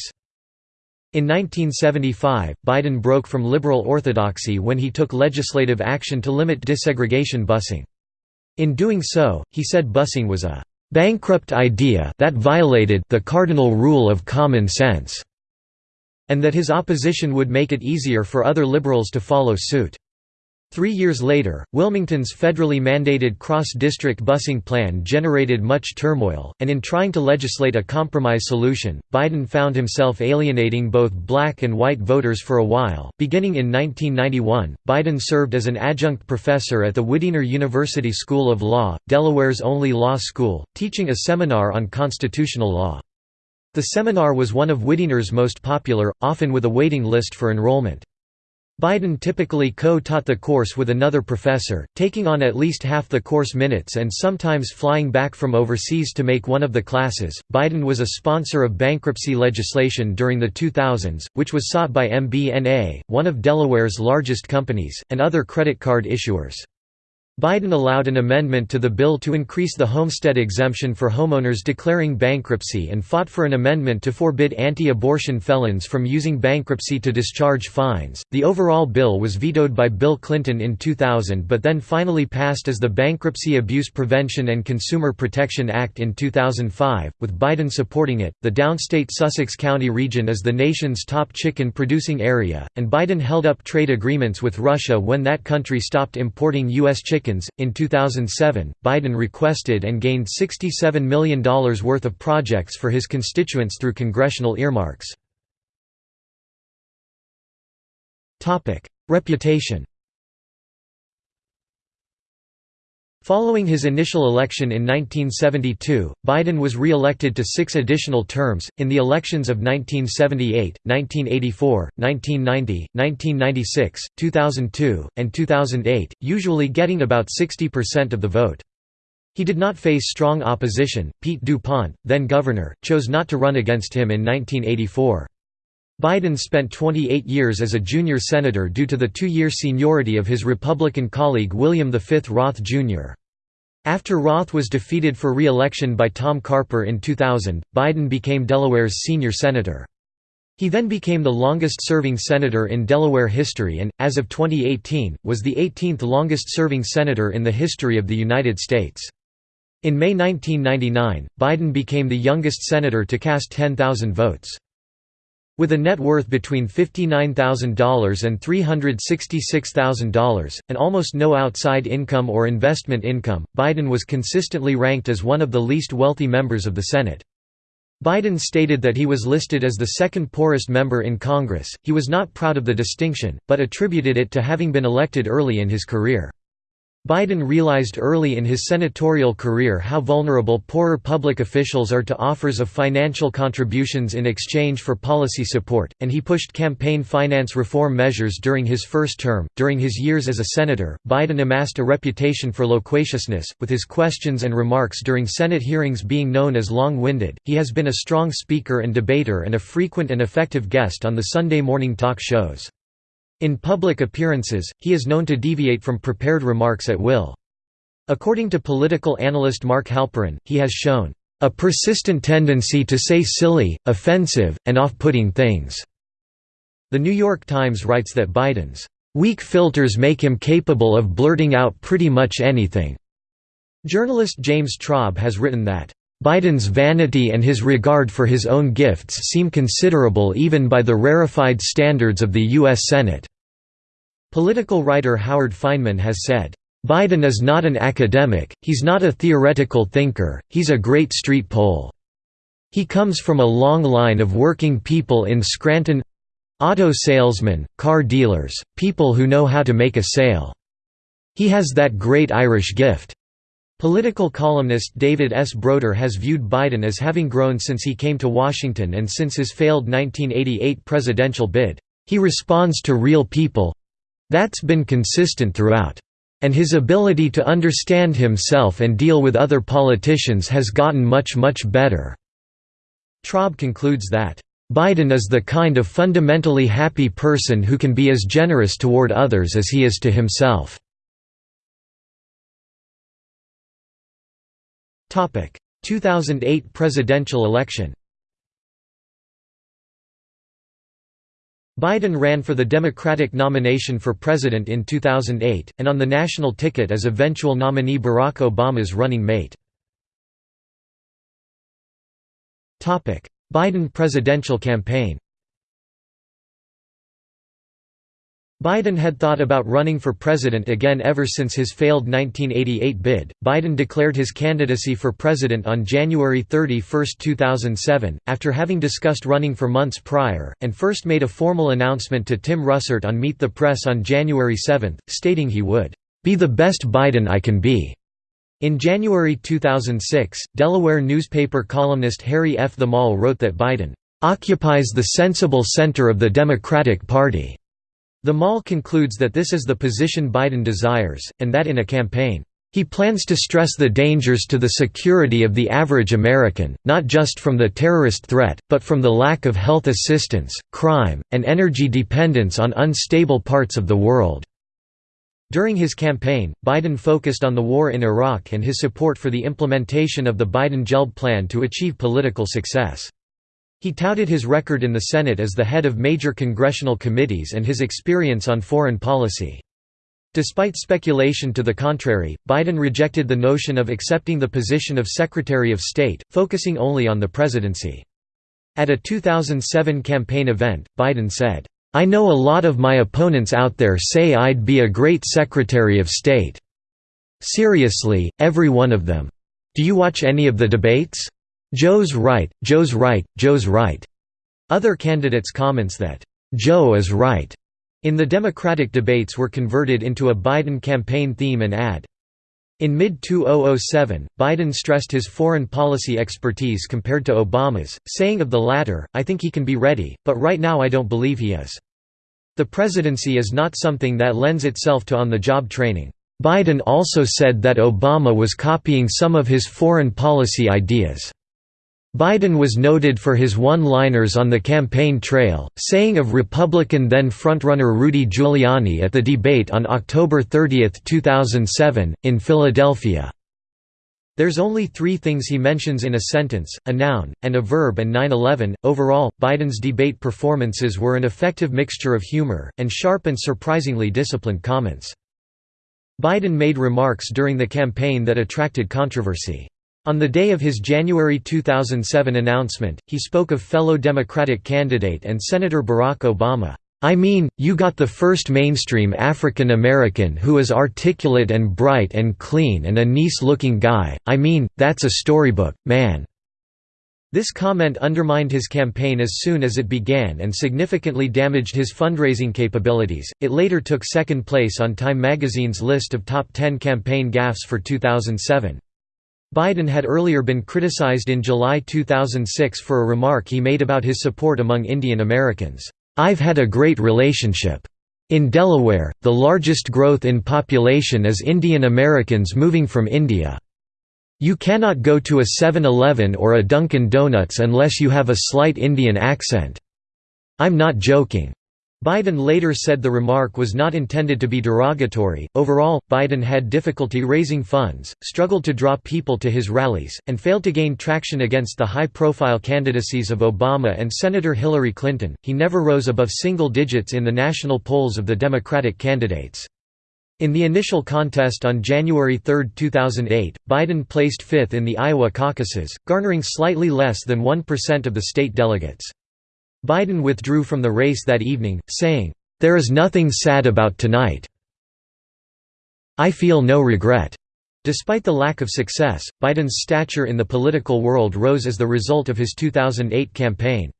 In 1975, Biden broke from liberal orthodoxy when he took legislative action to limit desegregation busing. In doing so, he said busing was a bankrupt idea that violated the cardinal rule of common sense, and that his opposition would make it easier for other liberals to follow suit. Three years later, Wilmington's federally mandated cross-district busing plan generated much turmoil, and in trying to legislate a compromise solution, Biden found himself alienating both black and white voters for a while. Beginning in 1991, Biden served as an adjunct professor at the Widener University School of Law, Delaware's only law school, teaching a seminar on constitutional law. The seminar was one of Widener's most popular, often with a waiting list for enrollment. Biden typically co-taught the course with another professor, taking on at least half the course minutes and sometimes flying back from overseas to make one of the classes. Biden was a sponsor of bankruptcy legislation during the 2000s, which was sought by MBNA, one of Delaware's largest companies, and other credit card issuers. Biden allowed an amendment to the bill to increase the homestead exemption for homeowners declaring bankruptcy and fought for an amendment to forbid anti abortion felons from using bankruptcy to discharge fines. The overall bill was vetoed by Bill Clinton in 2000 but then finally passed as the Bankruptcy Abuse Prevention and Consumer Protection Act in 2005, with Biden supporting it. The downstate Sussex County region is the nation's top chicken producing area, and Biden held up trade agreements with Russia when that country stopped importing U.S. chicken in 2007, Biden requested and gained $67 million worth of projects for his constituents through congressional earmarks. Reputation Following his initial election in 1972, Biden was re-elected to six additional terms, in the elections of 1978, 1984, 1990, 1996, 2002, and 2008, usually getting about 60% of the vote. He did not face strong opposition. Pete DuPont, then governor, chose not to run against him in 1984. Biden spent 28 years as a junior senator due to the two-year seniority of his Republican colleague William V. Roth, Jr. After Roth was defeated for re-election by Tom Carper in 2000, Biden became Delaware's senior senator. He then became the longest-serving senator in Delaware history and, as of 2018, was the 18th longest-serving senator in the history of the United States. In May 1999, Biden became the youngest senator to cast 10,000 votes. With a net worth between $59,000 and $366,000, and almost no outside income or investment income, Biden was consistently ranked as one of the least wealthy members of the Senate. Biden stated that he was listed as the second poorest member in Congress. He was not proud of the distinction, but attributed it to having been elected early in his career. Biden realized early in his senatorial career how vulnerable poorer public officials are to offers of financial contributions in exchange for policy support, and he pushed campaign finance reform measures during his first term. During his years as a senator, Biden amassed a reputation for loquaciousness, with his questions and remarks during Senate hearings being known as long winded. He has been a strong speaker and debater and a frequent and effective guest on the Sunday morning talk shows. In public appearances, he is known to deviate from prepared remarks at will. According to political analyst Mark Halperin, he has shown a persistent tendency to say silly, offensive, and off-putting things." The New York Times writes that Biden's "...weak filters make him capable of blurting out pretty much anything." Journalist James Traub has written that, Biden's vanity and his regard for his own gifts seem considerable even by the rarefied standards of the U.S. Senate. Political writer Howard Fineman has said, Biden is not an academic, he's not a theoretical thinker, he's a great street pol. He comes from a long line of working people in Scranton auto salesmen, car dealers, people who know how to make a sale. He has that great Irish gift. Political columnist David S. Broder has viewed Biden as having grown since he came to Washington and since his failed 1988 presidential bid. He responds to real people that's been consistent throughout. And his ability to understand himself and deal with other politicians has gotten much much better." Traub concludes that, "...Biden is the kind of fundamentally happy person who can be as generous toward others as he is to himself." 2008 presidential election Biden ran for the Democratic nomination for president in 2008, and on the national ticket as eventual nominee Barack Obama's running mate. Biden presidential campaign Biden had thought about running for president again ever since his failed 1988 bid. Biden declared his candidacy for president on January 31, 2007, after having discussed running for months prior, and first made a formal announcement to Tim Russert on Meet the Press on January 7, stating he would be the best Biden I can be. In January 2006, Delaware newspaper columnist Harry F. Themal wrote that Biden occupies the sensible center of the Democratic Party. Themal concludes that this is the position Biden desires, and that in a campaign, he plans to stress the dangers to the security of the average American, not just from the terrorist threat, but from the lack of health assistance, crime, and energy dependence on unstable parts of the world." During his campaign, Biden focused on the war in Iraq and his support for the implementation of the Biden-Gelb plan to achieve political success. He touted his record in the Senate as the head of major congressional committees and his experience on foreign policy. Despite speculation to the contrary, Biden rejected the notion of accepting the position of Secretary of State, focusing only on the presidency. At a 2007 campaign event, Biden said, "'I know a lot of my opponents out there say I'd be a great Secretary of State. Seriously, every one of them. Do you watch any of the debates? Joe's right, Joe's right, Joe's right. Other candidates' comments that, Joe is right, in the Democratic debates were converted into a Biden campaign theme and ad. In mid-2007, Biden stressed his foreign policy expertise compared to Obama's, saying of the latter, I think he can be ready, but right now I don't believe he is. The presidency is not something that lends itself to on-the-job training. Biden also said that Obama was copying some of his foreign policy ideas. Biden was noted for his one-liners on the campaign trail, saying of Republican then frontrunner Rudy Giuliani at the debate on October 30, 2007, in Philadelphia, there's only three things he mentions in a sentence, a noun, and a verb and 9-11. Overall, Biden's debate performances were an effective mixture of humor, and sharp and surprisingly disciplined comments. Biden made remarks during the campaign that attracted controversy. On the day of his January 2007 announcement, he spoke of fellow Democratic candidate and Senator Barack Obama. I mean, you got the first mainstream African American who is articulate and bright and clean and a nice-looking guy, I mean, that's a storybook, man." This comment undermined his campaign as soon as it began and significantly damaged his fundraising capabilities. It later took second place on Time magazine's list of top 10 campaign gaffes for 2007. Biden had earlier been criticized in July 2006 for a remark he made about his support among Indian Americans. I've had a great relationship. In Delaware, the largest growth in population is Indian Americans moving from India. You cannot go to a 7-Eleven or a Dunkin' Donuts unless you have a slight Indian accent. I'm not joking. Biden later said the remark was not intended to be derogatory. Overall, Biden had difficulty raising funds, struggled to draw people to his rallies, and failed to gain traction against the high profile candidacies of Obama and Senator Hillary Clinton. He never rose above single digits in the national polls of the Democratic candidates. In the initial contest on January 3, 2008, Biden placed fifth in the Iowa caucuses, garnering slightly less than 1% of the state delegates. Biden withdrew from the race that evening, saying, "...there is nothing sad about tonight. I feel no regret." Despite the lack of success, Biden's stature in the political world rose as the result of his 2008 campaign.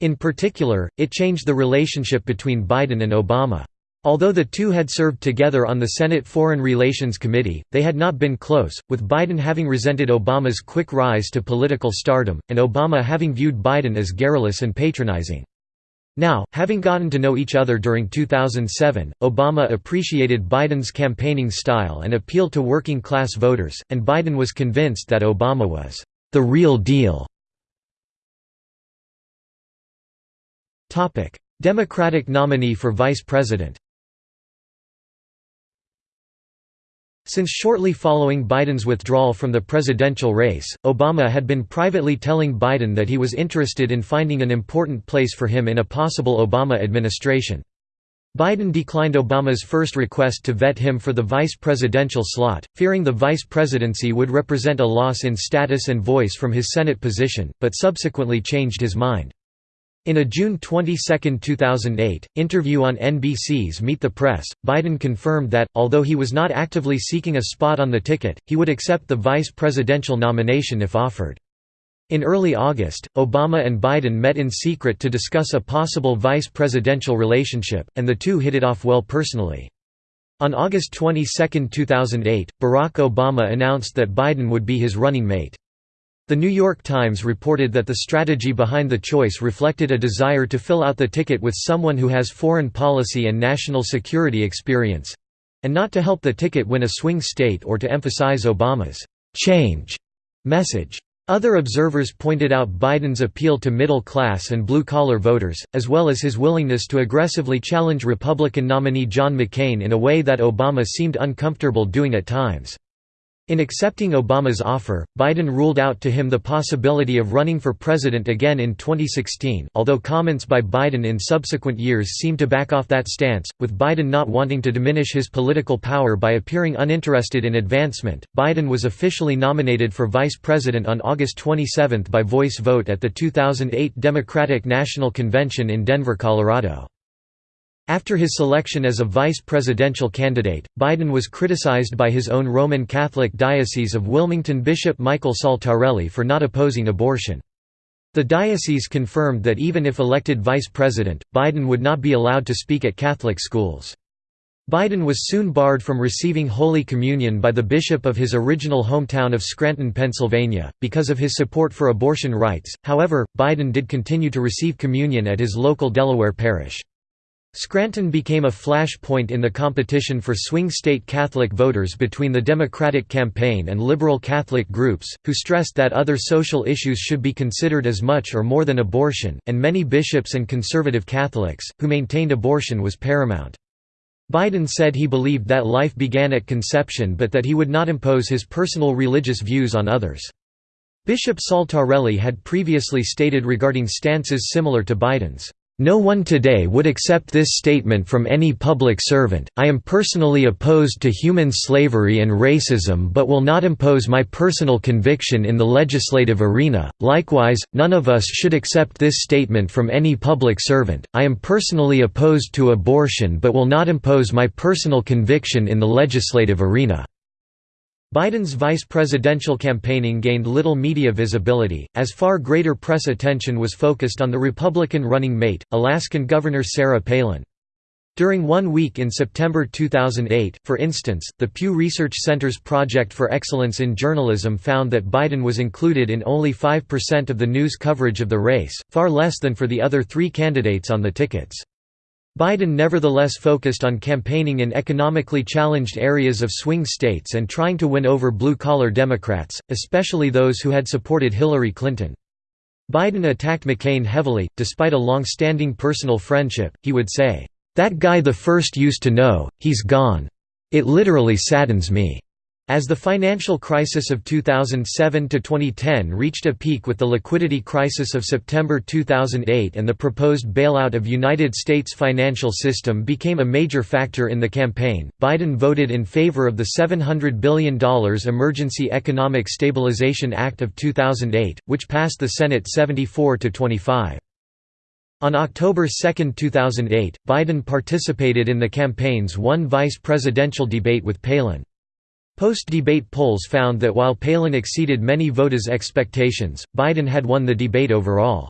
In particular, it changed the relationship between Biden and Obama. Although the two had served together on the Senate Foreign Relations Committee, they had not been close, with Biden having resented Obama's quick rise to political stardom, and Obama having viewed Biden as garrulous and patronizing. Now, having gotten to know each other during 2007, Obama appreciated Biden's campaigning style and appealed to working-class voters, and Biden was convinced that Obama was the real deal. Democratic nominee for vice president Since shortly following Biden's withdrawal from the presidential race, Obama had been privately telling Biden that he was interested in finding an important place for him in a possible Obama administration. Biden declined Obama's first request to vet him for the vice presidential slot, fearing the vice presidency would represent a loss in status and voice from his Senate position, but subsequently changed his mind. In a June 22, 2008, interview on NBC's Meet the Press, Biden confirmed that, although he was not actively seeking a spot on the ticket, he would accept the vice presidential nomination if offered. In early August, Obama and Biden met in secret to discuss a possible vice presidential relationship, and the two hit it off well personally. On August 22, 2008, Barack Obama announced that Biden would be his running mate. The New York Times reported that the strategy behind the choice reflected a desire to fill out the ticket with someone who has foreign policy and national security experience—and not to help the ticket win a swing state or to emphasize Obama's «change» message. Other observers pointed out Biden's appeal to middle-class and blue-collar voters, as well as his willingness to aggressively challenge Republican nominee John McCain in a way that Obama seemed uncomfortable doing at times. In accepting Obama's offer, Biden ruled out to him the possibility of running for president again in 2016 although comments by Biden in subsequent years seem to back off that stance, with Biden not wanting to diminish his political power by appearing uninterested in advancement. Biden was officially nominated for vice president on August 27 by voice vote at the 2008 Democratic National Convention in Denver, Colorado. After his selection as a vice presidential candidate, Biden was criticized by his own Roman Catholic Diocese of Wilmington Bishop Michael Saltarelli for not opposing abortion. The diocese confirmed that even if elected vice president, Biden would not be allowed to speak at Catholic schools. Biden was soon barred from receiving Holy Communion by the bishop of his original hometown of Scranton, Pennsylvania, because of his support for abortion rights. However, Biden did continue to receive communion at his local Delaware parish. Scranton became a flashpoint in the competition for swing state Catholic voters between the Democratic campaign and liberal Catholic groups, who stressed that other social issues should be considered as much or more than abortion, and many bishops and conservative Catholics, who maintained abortion was paramount. Biden said he believed that life began at conception but that he would not impose his personal religious views on others. Bishop Saltarelli had previously stated regarding stances similar to Biden's, no one today would accept this statement from any public servant. I am personally opposed to human slavery and racism but will not impose my personal conviction in the legislative arena. Likewise, none of us should accept this statement from any public servant. I am personally opposed to abortion but will not impose my personal conviction in the legislative arena. Biden's vice presidential campaigning gained little media visibility, as far greater press attention was focused on the Republican running mate, Alaskan Governor Sarah Palin. During one week in September 2008, for instance, the Pew Research Center's Project for Excellence in Journalism found that Biden was included in only 5% of the news coverage of the race, far less than for the other three candidates on the tickets. Biden nevertheless focused on campaigning in economically challenged areas of swing states and trying to win over blue-collar Democrats, especially those who had supported Hillary Clinton. Biden attacked McCain heavily, despite a long-standing personal friendship, he would say, "'That guy the first used to know, he's gone. It literally saddens me.' As the financial crisis of 2007–2010 reached a peak with the liquidity crisis of September 2008 and the proposed bailout of United States financial system became a major factor in the campaign, Biden voted in favor of the $700 billion Emergency Economic Stabilization Act of 2008, which passed the Senate 74–25. On October 2, 2008, Biden participated in the campaign's one vice presidential debate with Palin. Post-debate polls found that while Palin exceeded many voters' expectations, Biden had won the debate overall.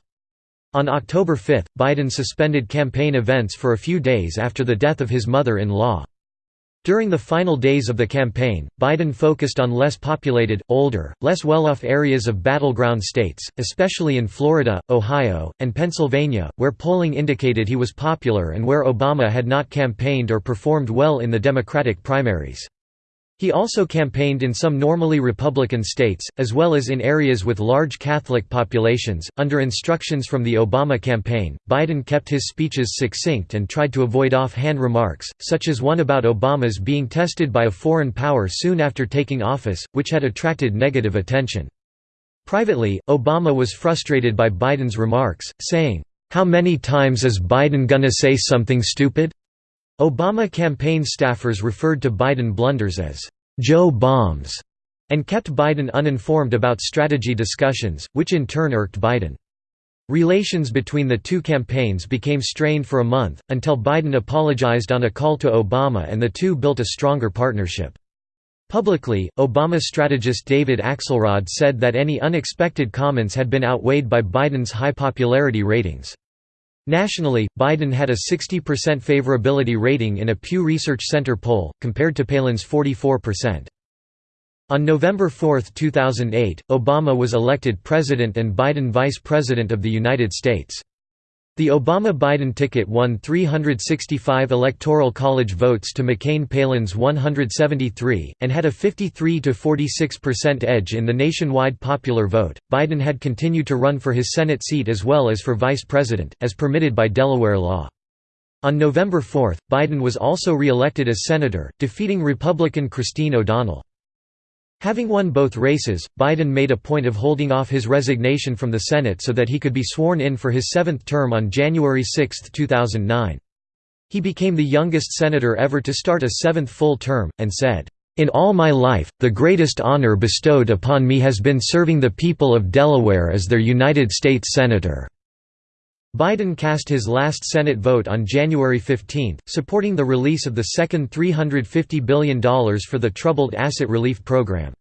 On October 5, Biden suspended campaign events for a few days after the death of his mother-in-law. During the final days of the campaign, Biden focused on less populated, older, less well-off areas of battleground states, especially in Florida, Ohio, and Pennsylvania, where polling indicated he was popular and where Obama had not campaigned or performed well in the Democratic primaries. He also campaigned in some normally Republican states, as well as in areas with large Catholic populations. Under instructions from the Obama campaign, Biden kept his speeches succinct and tried to avoid off hand remarks, such as one about Obama's being tested by a foreign power soon after taking office, which had attracted negative attention. Privately, Obama was frustrated by Biden's remarks, saying, How many times is Biden gonna say something stupid? Obama campaign staffers referred to Biden blunders as Joe bombs and kept Biden uninformed about strategy discussions, which in turn irked Biden. Relations between the two campaigns became strained for a month, until Biden apologized on a call to Obama and the two built a stronger partnership. Publicly, Obama strategist David Axelrod said that any unexpected comments had been outweighed by Biden's high popularity ratings. Nationally, Biden had a 60% favorability rating in a Pew Research Center poll, compared to Palin's 44%. On November 4, 2008, Obama was elected president and Biden vice president of the United States. The Obama-Biden ticket won 365 Electoral College votes to McCain-Palin's 173, and had a 53–46% edge in the nationwide popular vote. Biden had continued to run for his Senate seat as well as for vice president, as permitted by Delaware law. On November 4, Biden was also re-elected as senator, defeating Republican Christine O'Donnell. Having won both races, Biden made a point of holding off his resignation from the Senate so that he could be sworn in for his seventh term on January 6, 2009. He became the youngest senator ever to start a seventh full term, and said, "...in all my life, the greatest honor bestowed upon me has been serving the people of Delaware as their United States Senator." Biden cast his last Senate vote on January 15, supporting the release of the second $350 billion for the Troubled Asset Relief Program.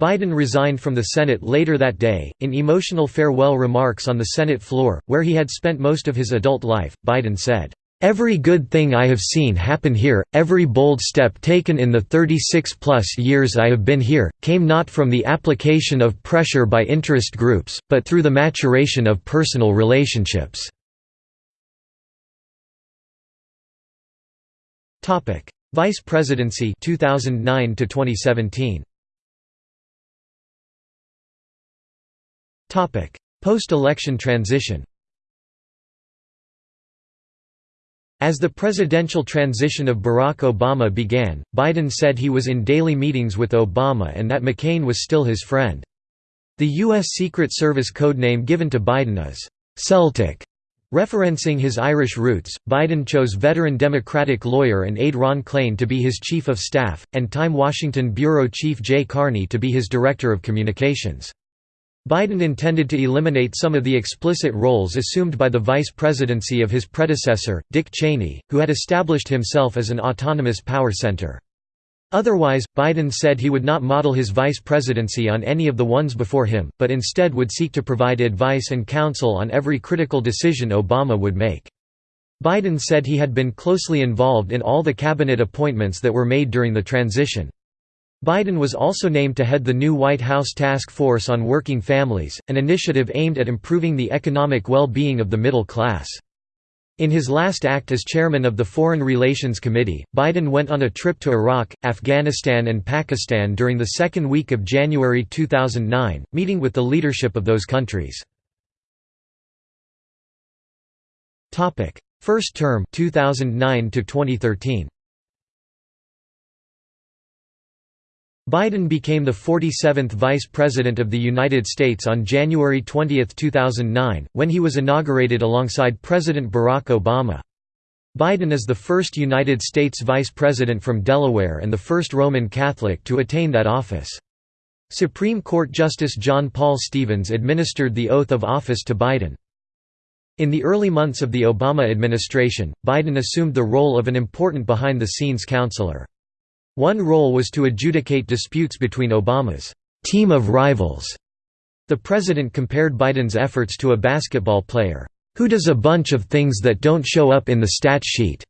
Biden resigned from the Senate later that day. In emotional farewell remarks on the Senate floor, where he had spent most of his adult life, Biden said, Every good thing I have seen happen here, every bold step taken in the 36-plus years I have been here, came not from the application of pressure by interest groups, but through the maturation of personal relationships. Vice Presidency 2009 to 2017. Post-election transition As the presidential transition of Barack Obama began, Biden said he was in daily meetings with Obama and that McCain was still his friend. The U.S. Secret Service codename given to Biden is, "'Celtic". Referencing his Irish roots, Biden chose veteran Democratic lawyer and aide Ron Klain to be his chief of staff, and Time Washington bureau chief Jay Carney to be his director of communications. Biden intended to eliminate some of the explicit roles assumed by the vice presidency of his predecessor, Dick Cheney, who had established himself as an autonomous power center. Otherwise, Biden said he would not model his vice presidency on any of the ones before him, but instead would seek to provide advice and counsel on every critical decision Obama would make. Biden said he had been closely involved in all the cabinet appointments that were made during the transition. Biden was also named to head the new White House Task Force on Working Families, an initiative aimed at improving the economic well-being of the middle class. In his last act as chairman of the Foreign Relations Committee, Biden went on a trip to Iraq, Afghanistan and Pakistan during the second week of January 2009, meeting with the leadership of those countries. First term 2009 to 2013. Biden became the 47th Vice President of the United States on January 20, 2009, when he was inaugurated alongside President Barack Obama. Biden is the first United States Vice President from Delaware and the first Roman Catholic to attain that office. Supreme Court Justice John Paul Stevens administered the oath of office to Biden. In the early months of the Obama administration, Biden assumed the role of an important behind-the-scenes counselor. One role was to adjudicate disputes between Obama's team of rivals. The president compared Biden's efforts to a basketball player, who does a bunch of things that don't show up in the stat sheet.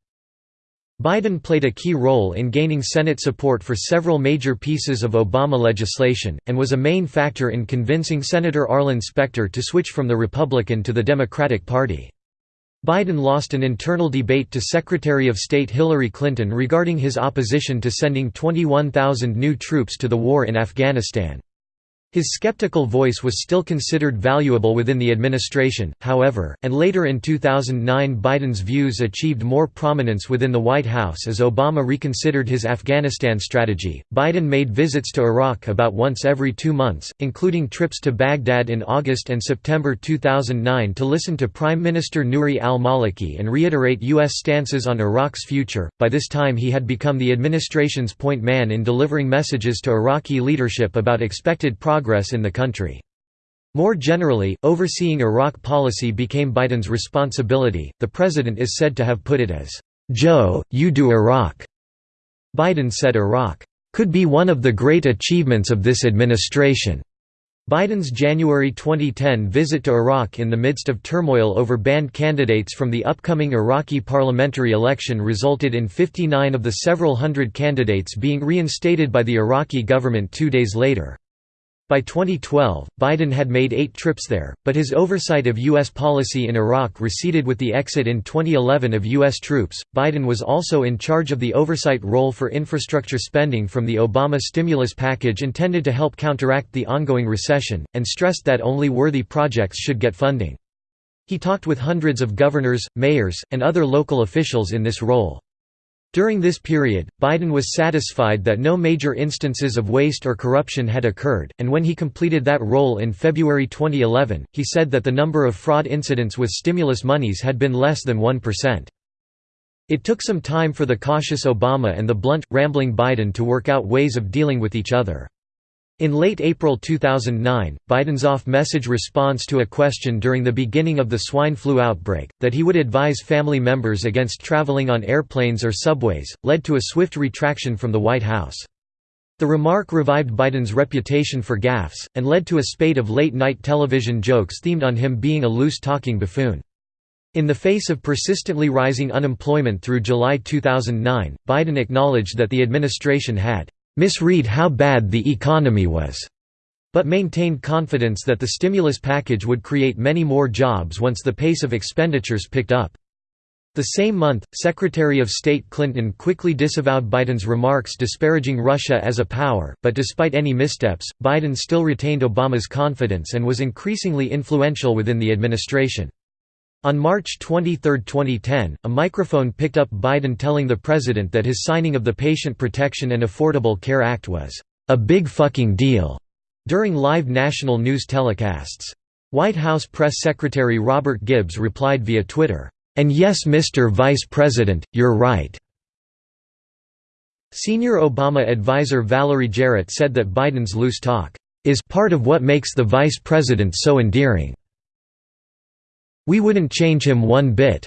Biden played a key role in gaining Senate support for several major pieces of Obama legislation, and was a main factor in convincing Senator Arlen Specter to switch from the Republican to the Democratic Party. Biden lost an internal debate to Secretary of State Hillary Clinton regarding his opposition to sending 21,000 new troops to the war in Afghanistan. His skeptical voice was still considered valuable within the administration, however, and later in 2009 Biden's views achieved more prominence within the White House as Obama reconsidered his Afghanistan strategy. Biden made visits to Iraq about once every two months, including trips to Baghdad in August and September 2009 to listen to Prime Minister Nouri al Maliki and reiterate U.S. stances on Iraq's future. By this time, he had become the administration's point man in delivering messages to Iraqi leadership about expected progress progress in the country. More generally, overseeing Iraq policy became Biden's responsibility. The president is said to have put it as, Joe, you do Iraq. Biden said Iraq could be one of the great achievements of this administration. Biden's January 2010 visit to Iraq in the midst of turmoil over banned candidates from the upcoming Iraqi parliamentary election resulted in 59 of the several hundred candidates being reinstated by the Iraqi government two days later. By 2012, Biden had made eight trips there, but his oversight of U.S. policy in Iraq receded with the exit in 2011 of U.S. troops. Biden was also in charge of the oversight role for infrastructure spending from the Obama stimulus package intended to help counteract the ongoing recession, and stressed that only worthy projects should get funding. He talked with hundreds of governors, mayors, and other local officials in this role. During this period, Biden was satisfied that no major instances of waste or corruption had occurred, and when he completed that role in February 2011, he said that the number of fraud incidents with stimulus monies had been less than 1%. It took some time for the cautious Obama and the blunt, rambling Biden to work out ways of dealing with each other. In late April 2009, Biden's off-message response to a question during the beginning of the swine flu outbreak, that he would advise family members against traveling on airplanes or subways, led to a swift retraction from the White House. The remark revived Biden's reputation for gaffes, and led to a spate of late-night television jokes themed on him being a loose-talking buffoon. In the face of persistently rising unemployment through July 2009, Biden acknowledged that the administration had misread how bad the economy was, but maintained confidence that the stimulus package would create many more jobs once the pace of expenditures picked up. The same month, Secretary of State Clinton quickly disavowed Biden's remarks disparaging Russia as a power, but despite any missteps, Biden still retained Obama's confidence and was increasingly influential within the administration. On March 23, 2010, a microphone picked up Biden telling the president that his signing of the Patient Protection and Affordable Care Act was, "...a big fucking deal," during live national news telecasts. White House Press Secretary Robert Gibbs replied via Twitter, "...and yes Mr. Vice President, you're right." Senior Obama advisor Valerie Jarrett said that Biden's loose talk, "...is part of what makes the vice president so endearing." We wouldn't change him one bit."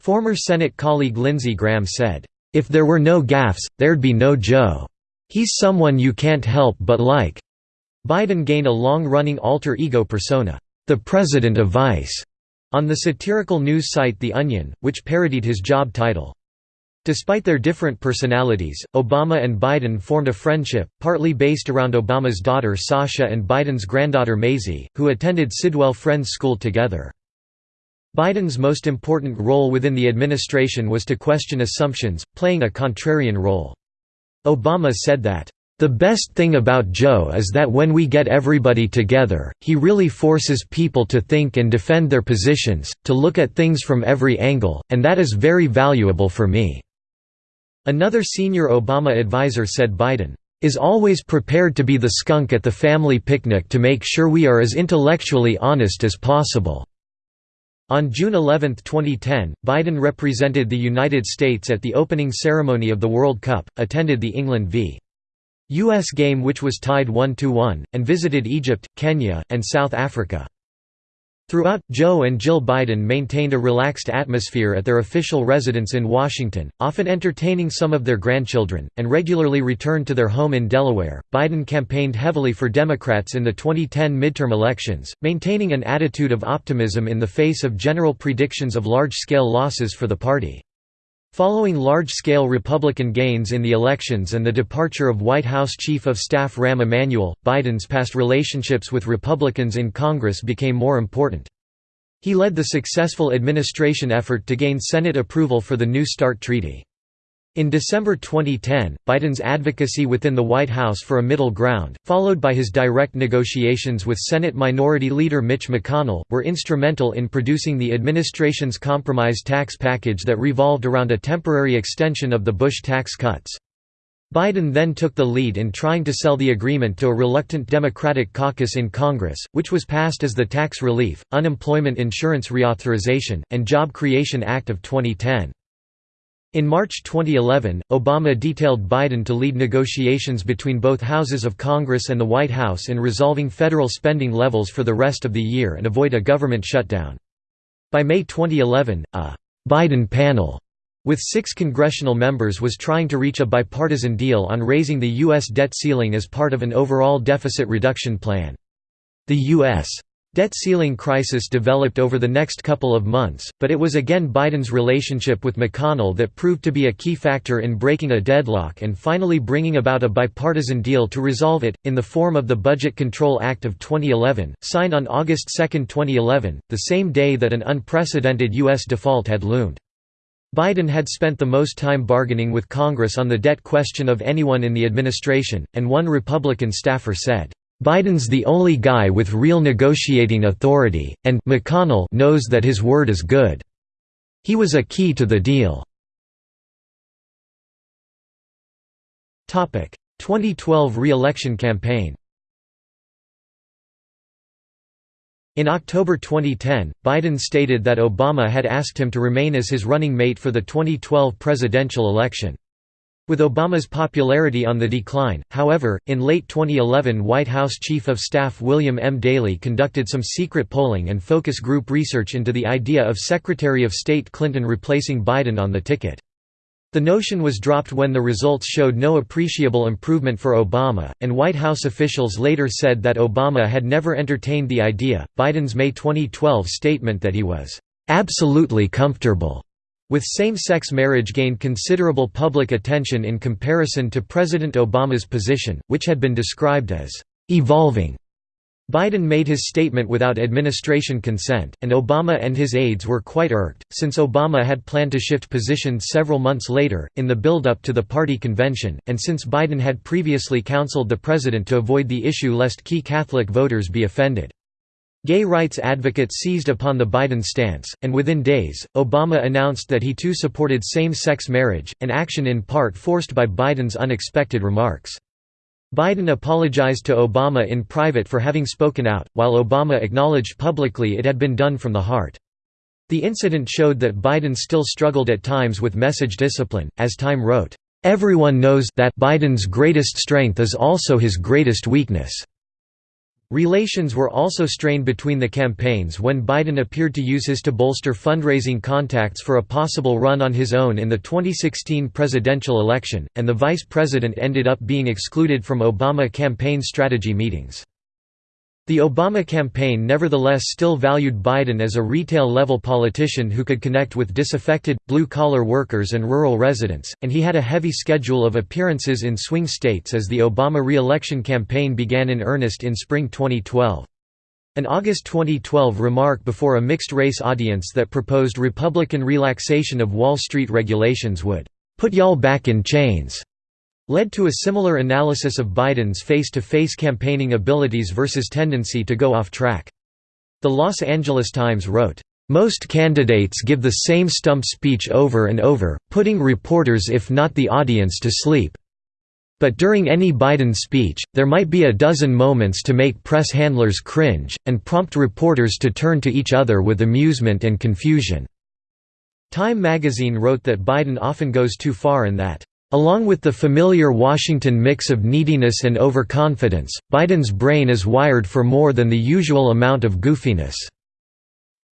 Former Senate colleague Lindsey Graham said, "...if there were no gaffes, there'd be no Joe. He's someone you can't help but like." Biden gained a long-running alter ego persona, the President of Vice, on the satirical news site The Onion, which parodied his job title. Despite their different personalities, Obama and Biden formed a friendship, partly based around Obama's daughter Sasha and Biden's granddaughter Maisy, who attended Sidwell Friends School together. Biden's most important role within the administration was to question assumptions, playing a contrarian role. Obama said that, "...the best thing about Joe is that when we get everybody together, he really forces people to think and defend their positions, to look at things from every angle, and that is very valuable for me." Another senior Obama advisor said Biden, "...is always prepared to be the skunk at the family picnic to make sure we are as intellectually honest as possible." On June 11, 2010, Biden represented the United States at the opening ceremony of the World Cup, attended the England v. U.S. game which was tied 1–1, and visited Egypt, Kenya, and South Africa. Throughout, Joe and Jill Biden maintained a relaxed atmosphere at their official residence in Washington, often entertaining some of their grandchildren, and regularly returned to their home in Delaware. Biden campaigned heavily for Democrats in the 2010 midterm elections, maintaining an attitude of optimism in the face of general predictions of large scale losses for the party. Following large-scale Republican gains in the elections and the departure of White House Chief of Staff Rahm Emanuel, Biden's past relationships with Republicans in Congress became more important. He led the successful administration effort to gain Senate approval for the New START treaty. In December 2010, Biden's advocacy within the White House for a middle ground, followed by his direct negotiations with Senate Minority Leader Mitch McConnell, were instrumental in producing the administration's compromise tax package that revolved around a temporary extension of the Bush tax cuts. Biden then took the lead in trying to sell the agreement to a reluctant Democratic caucus in Congress, which was passed as the Tax Relief, Unemployment Insurance Reauthorization, and Job Creation Act of 2010. In March 2011, Obama detailed Biden to lead negotiations between both houses of Congress and the White House in resolving federal spending levels for the rest of the year and avoid a government shutdown. By May 2011, a «Biden panel» with six congressional members was trying to reach a bipartisan deal on raising the U.S. debt ceiling as part of an overall deficit reduction plan. The U.S. Debt ceiling crisis developed over the next couple of months, but it was again Biden's relationship with McConnell that proved to be a key factor in breaking a deadlock and finally bringing about a bipartisan deal to resolve it, in the form of the Budget Control Act of 2011, signed on August 2, 2011, the same day that an unprecedented U.S. default had loomed. Biden had spent the most time bargaining with Congress on the debt question of anyone in the administration, and one Republican staffer said, Biden's the only guy with real negotiating authority, and McConnell knows that his word is good. He was a key to the deal. 2012 re-election campaign In October 2010, Biden stated that Obama had asked him to remain as his running mate for the 2012 presidential election. With Obama's popularity on the decline, however, in late 2011 White House Chief of Staff William M. Daley conducted some secret polling and focus group research into the idea of Secretary of State Clinton replacing Biden on the ticket. The notion was dropped when the results showed no appreciable improvement for Obama, and White House officials later said that Obama had never entertained the idea. Biden's May 2012 statement that he was absolutely comfortable with same-sex marriage gained considerable public attention in comparison to President Obama's position, which had been described as «evolving». Biden made his statement without administration consent, and Obama and his aides were quite irked, since Obama had planned to shift positions several months later, in the build-up to the party convention, and since Biden had previously counseled the president to avoid the issue lest key Catholic voters be offended. Gay rights advocates seized upon the Biden stance, and within days, Obama announced that he too supported same-sex marriage, an action in part forced by Biden's unexpected remarks. Biden apologized to Obama in private for having spoken out, while Obama acknowledged publicly it had been done from the heart. The incident showed that Biden still struggled at times with message discipline, as Time wrote, "...everyone knows that Biden's greatest strength is also his greatest weakness." Relations were also strained between the campaigns when Biden appeared to use his to bolster fundraising contacts for a possible run on his own in the 2016 presidential election, and the vice president ended up being excluded from Obama campaign strategy meetings. The Obama campaign nevertheless still valued Biden as a retail-level politician who could connect with disaffected, blue-collar workers and rural residents, and he had a heavy schedule of appearances in swing states as the Obama re-election campaign began in earnest in spring 2012. An August 2012 remark before a mixed-race audience that proposed Republican relaxation of Wall Street regulations would, "...put y'all back in chains." Led to a similar analysis of Biden's face-to-face campaigning abilities versus tendency to go off track. The Los Angeles Times wrote, "...most candidates give the same stump speech over and over, putting reporters if not the audience to sleep. But during any Biden speech, there might be a dozen moments to make press handlers cringe, and prompt reporters to turn to each other with amusement and confusion." Time magazine wrote that Biden often goes too far and that Along with the familiar Washington mix of neediness and overconfidence, Biden's brain is wired for more than the usual amount of goofiness.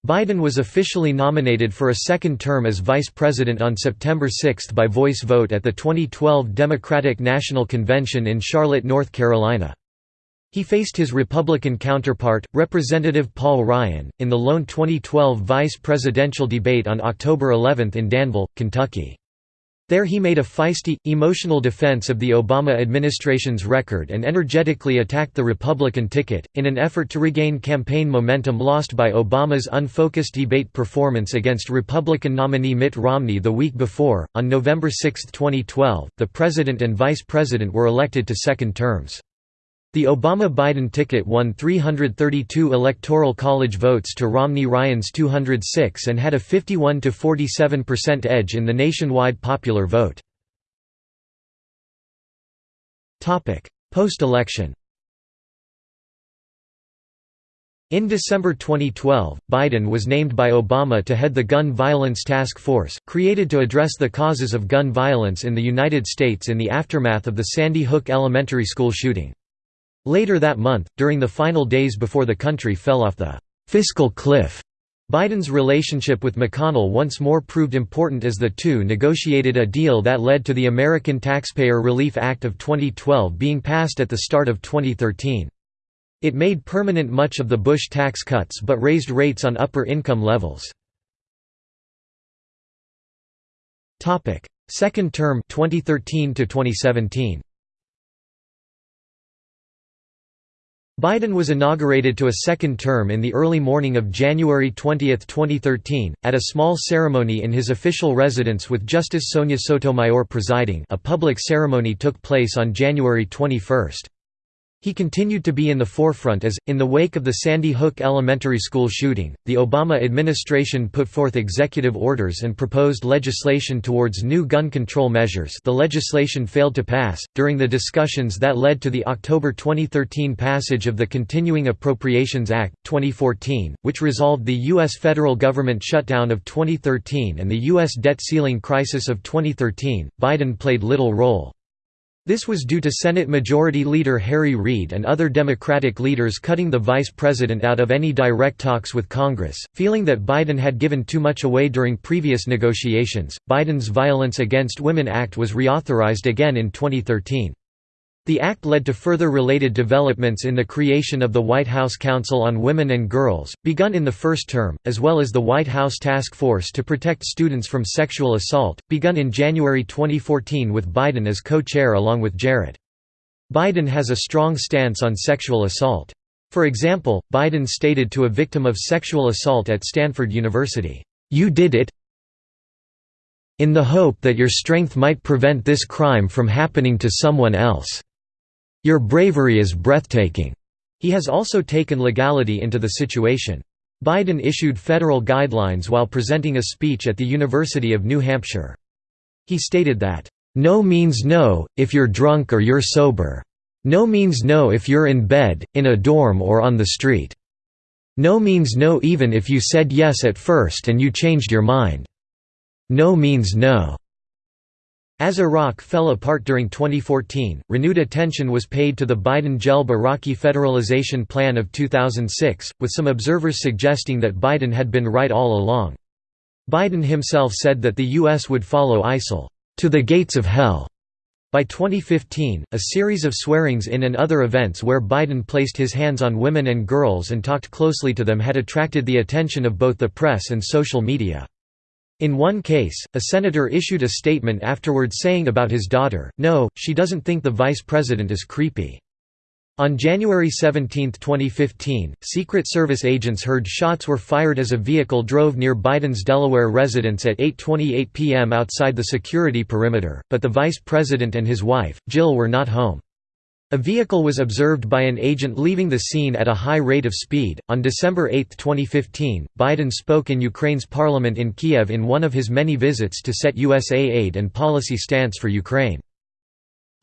Biden was officially nominated for a second term as vice president on September 6 by voice vote at the 2012 Democratic National Convention in Charlotte, North Carolina. He faced his Republican counterpart, Representative Paul Ryan, in the lone 2012 vice presidential debate on October 11 in Danville, Kentucky. There he made a feisty, emotional defense of the Obama administration's record and energetically attacked the Republican ticket, in an effort to regain campaign momentum lost by Obama's unfocused debate performance against Republican nominee Mitt Romney the week before. On November 6, 2012, the president and vice president were elected to second terms. The Obama-Biden ticket won 332 Electoral College votes to Romney-Ryan's 206 and had a 51–47% edge in the nationwide popular vote. Post-election In December 2012, Biden was named by Obama to head the Gun Violence Task Force, created to address the causes of gun violence in the United States in the aftermath of the Sandy Hook Elementary School shooting. Later that month, during the final days before the country fell off the «fiscal cliff», Biden's relationship with McConnell once more proved important as the two negotiated a deal that led to the American Taxpayer Relief Act of 2012 being passed at the start of 2013. It made permanent much of the Bush tax cuts but raised rates on upper income levels. Second term 2013 to 2017. Biden was inaugurated to a second term in the early morning of January 20, 2013, at a small ceremony in his official residence with Justice Sonia Sotomayor presiding a public ceremony took place on January 21. He continued to be in the forefront as, in the wake of the Sandy Hook Elementary School shooting, the Obama administration put forth executive orders and proposed legislation towards new gun control measures the legislation failed to pass, during the discussions that led to the October 2013 passage of the Continuing Appropriations Act, 2014, which resolved the U.S. federal government shutdown of 2013 and the U.S. debt ceiling crisis of 2013, Biden played little role. This was due to Senate Majority Leader Harry Reid and other Democratic leaders cutting the vice president out of any direct talks with Congress, feeling that Biden had given too much away during previous negotiations. Biden's Violence Against Women Act was reauthorized again in 2013. The act led to further related developments in the creation of the White House Council on Women and Girls, begun in the first term, as well as the White House Task Force to Protect Students from Sexual Assault, begun in January 2014 with Biden as co-chair along with Jarrett. Biden has a strong stance on sexual assault. For example, Biden stated to a victim of sexual assault at Stanford University, "'You did it in the hope that your strength might prevent this crime from happening to someone else." Your bravery is breathtaking. He has also taken legality into the situation. Biden issued federal guidelines while presenting a speech at the University of New Hampshire. He stated that, "...no means no, if you're drunk or you're sober. No means no if you're in bed, in a dorm or on the street. No means no even if you said yes at first and you changed your mind. No means no." As Iraq fell apart during 2014, renewed attention was paid to the Biden-Gelb Iraqi federalization plan of 2006, with some observers suggesting that Biden had been right all along. Biden himself said that the U.S. would follow ISIL, "...to the gates of hell." By 2015, a series of swearings in and other events where Biden placed his hands on women and girls and talked closely to them had attracted the attention of both the press and social media. In one case, a senator issued a statement afterwards saying about his daughter, no, she doesn't think the vice president is creepy. On January 17, 2015, Secret Service agents heard shots were fired as a vehicle drove near Biden's Delaware residence at 8.28 p.m. outside the security perimeter, but the vice president and his wife, Jill were not home. A vehicle was observed by an agent leaving the scene at a high rate of speed. On December 8, 2015, Biden spoke in Ukraine's parliament in Kiev in one of his many visits to set USA aid and policy stance for Ukraine.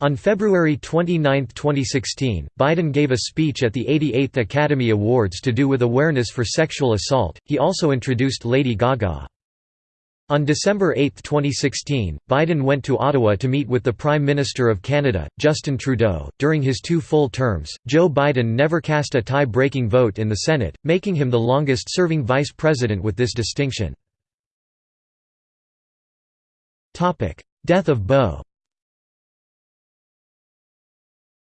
On February 29, 2016, Biden gave a speech at the 88th Academy Awards to do with awareness for sexual assault. He also introduced Lady Gaga. On December 8, 2016, Biden went to Ottawa to meet with the Prime Minister of Canada, Justin Trudeau. During his two full terms, Joe Biden never cast a tie breaking vote in the Senate, making him the longest serving vice president with this distinction. Death of Beau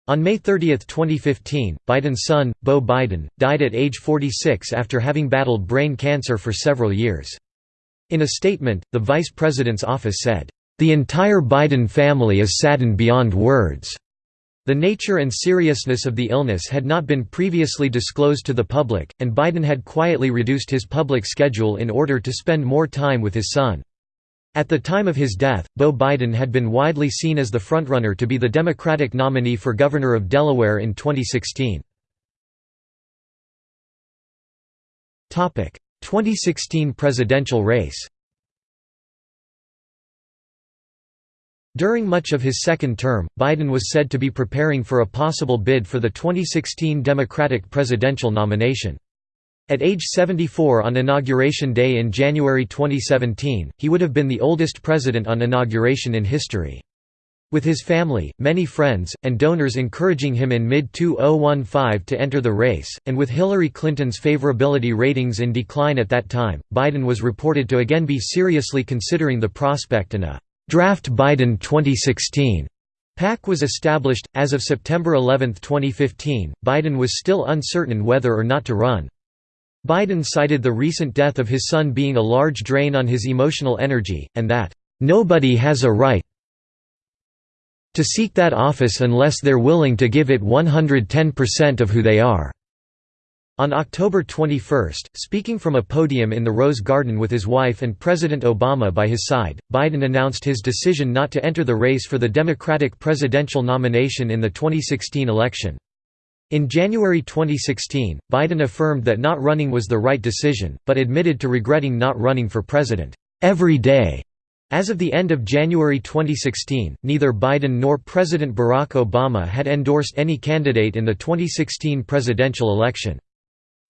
On May 30, 2015, Biden's son, Beau Biden, died at age 46 after having battled brain cancer for several years. In a statement, the vice president's office said, The entire Biden family is saddened beyond words. The nature and seriousness of the illness had not been previously disclosed to the public, and Biden had quietly reduced his public schedule in order to spend more time with his son. At the time of his death, Beau Biden had been widely seen as the frontrunner to be the Democratic nominee for governor of Delaware in 2016. 2016 presidential race During much of his second term, Biden was said to be preparing for a possible bid for the 2016 Democratic presidential nomination. At age 74 on Inauguration Day in January 2017, he would have been the oldest president on inauguration in history. With his family, many friends, and donors encouraging him in mid-2015 to enter the race, and with Hillary Clinton's favorability ratings in decline at that time, Biden was reported to again be seriously considering the prospect in a Draft Biden 2016 PAC was established. As of September 11, 2015, Biden was still uncertain whether or not to run. Biden cited the recent death of his son being a large drain on his emotional energy, and that, "...nobody has a right to seek that office unless they're willing to give it 110% of who they are." On October 21, speaking from a podium in the Rose Garden with his wife and President Obama by his side, Biden announced his decision not to enter the race for the Democratic presidential nomination in the 2016 election. In January 2016, Biden affirmed that not running was the right decision, but admitted to regretting not running for president, every day. As of the end of January 2016, neither Biden nor President Barack Obama had endorsed any candidate in the 2016 presidential election.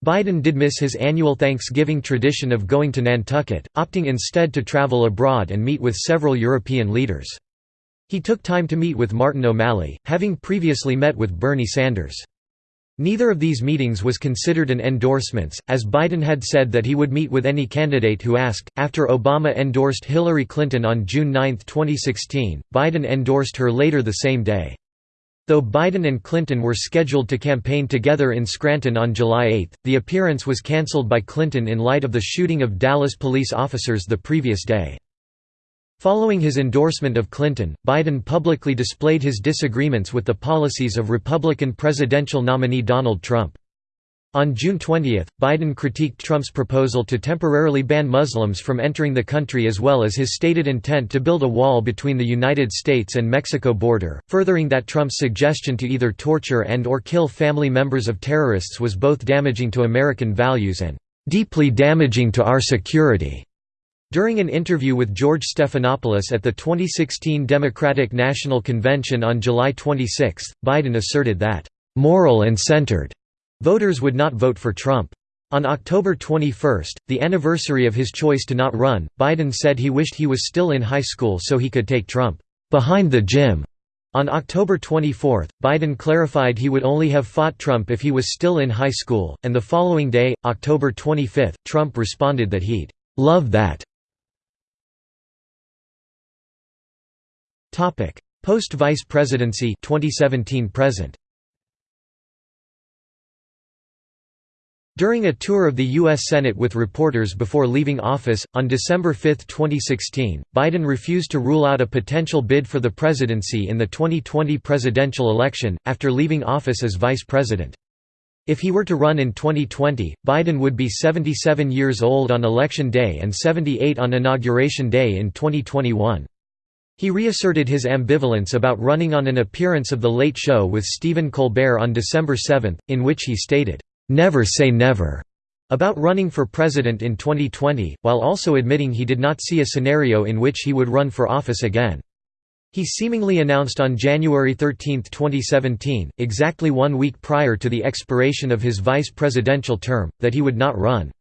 Biden did miss his annual Thanksgiving tradition of going to Nantucket, opting instead to travel abroad and meet with several European leaders. He took time to meet with Martin O'Malley, having previously met with Bernie Sanders. Neither of these meetings was considered an endorsement, as Biden had said that he would meet with any candidate who asked. After Obama endorsed Hillary Clinton on June 9, 2016, Biden endorsed her later the same day. Though Biden and Clinton were scheduled to campaign together in Scranton on July 8, the appearance was cancelled by Clinton in light of the shooting of Dallas police officers the previous day. Following his endorsement of Clinton, Biden publicly displayed his disagreements with the policies of Republican presidential nominee Donald Trump. On June 20, Biden critiqued Trump's proposal to temporarily ban Muslims from entering the country as well as his stated intent to build a wall between the United States and Mexico border, furthering that Trump's suggestion to either torture and or kill family members of terrorists was both damaging to American values and "...deeply damaging to our security." During an interview with George Stephanopoulos at the 2016 Democratic National Convention on July 26, Biden asserted that, "...moral and centered." Voters would not vote for Trump. On October 21, the anniversary of his choice to not run, Biden said he wished he was still in high school so he could take Trump behind the gym. On October 24, Biden clarified he would only have fought Trump if he was still in high school, and the following day, October 25, Trump responded that he'd love that. Post-vice presidency 2017 present During a tour of the U.S. Senate with reporters before leaving office, on December 5, 2016, Biden refused to rule out a potential bid for the presidency in the 2020 presidential election, after leaving office as vice president. If he were to run in 2020, Biden would be 77 years old on Election Day and 78 on Inauguration Day in 2021. He reasserted his ambivalence about running on an appearance of The Late Show with Stephen Colbert on December 7, in which he stated, "'Never say never' about running for president in 2020, while also admitting he did not see a scenario in which he would run for office again. He seemingly announced on January 13, 2017, exactly one week prior to the expiration of his vice presidential term, that he would not run.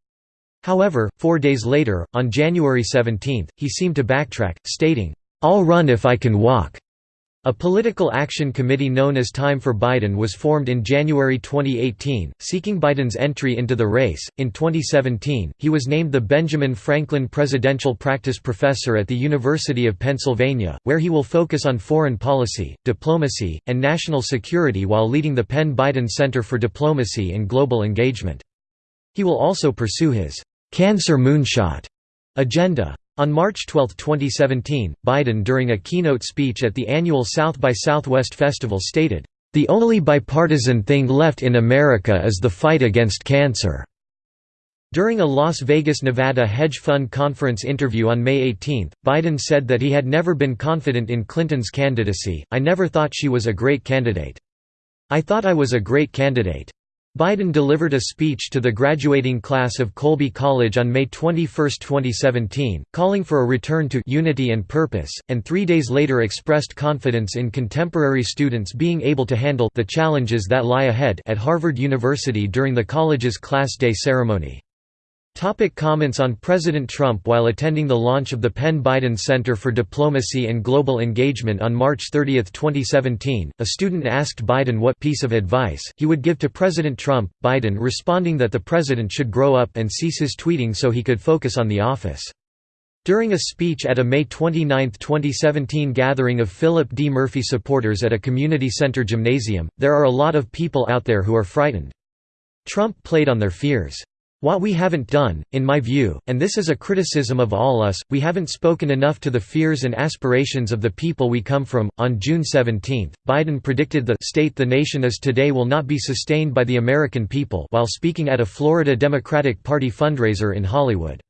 However, four days later, on January 17, he seemed to backtrack, stating, "'I'll run if I can walk. A political action committee known as Time for Biden was formed in January 2018, seeking Biden's entry into the race. In 2017, he was named the Benjamin Franklin Presidential Practice Professor at the University of Pennsylvania, where he will focus on foreign policy, diplomacy, and national security while leading the Penn Biden Center for Diplomacy and Global Engagement. He will also pursue his cancer moonshot agenda. On March 12, 2017, Biden during a keynote speech at the annual South by Southwest Festival stated, "...the only bipartisan thing left in America is the fight against cancer." During a Las Vegas, Nevada hedge fund conference interview on May 18, Biden said that he had never been confident in Clinton's candidacy, I never thought she was a great candidate. I thought I was a great candidate. Biden delivered a speech to the graduating class of Colby College on May 21, 2017, calling for a return to «unity and purpose», and three days later expressed confidence in contemporary students being able to handle «the challenges that lie ahead» at Harvard University during the college's Class Day ceremony. Topic comments on President Trump While attending the launch of the Penn Biden Center for Diplomacy and Global Engagement on March 30, 2017, a student asked Biden what piece of advice he would give to President Trump, Biden responding that the president should grow up and cease his tweeting so he could focus on the office. During a speech at a May 29, 2017 gathering of Philip D. Murphy supporters at a community center gymnasium, there are a lot of people out there who are frightened. Trump played on their fears. What we haven't done, in my view, and this is a criticism of all us, we haven't spoken enough to the fears and aspirations of the people we come from. On June 17, Biden predicted the state the nation is today will not be sustained by the American people while speaking at a Florida Democratic Party fundraiser in Hollywood.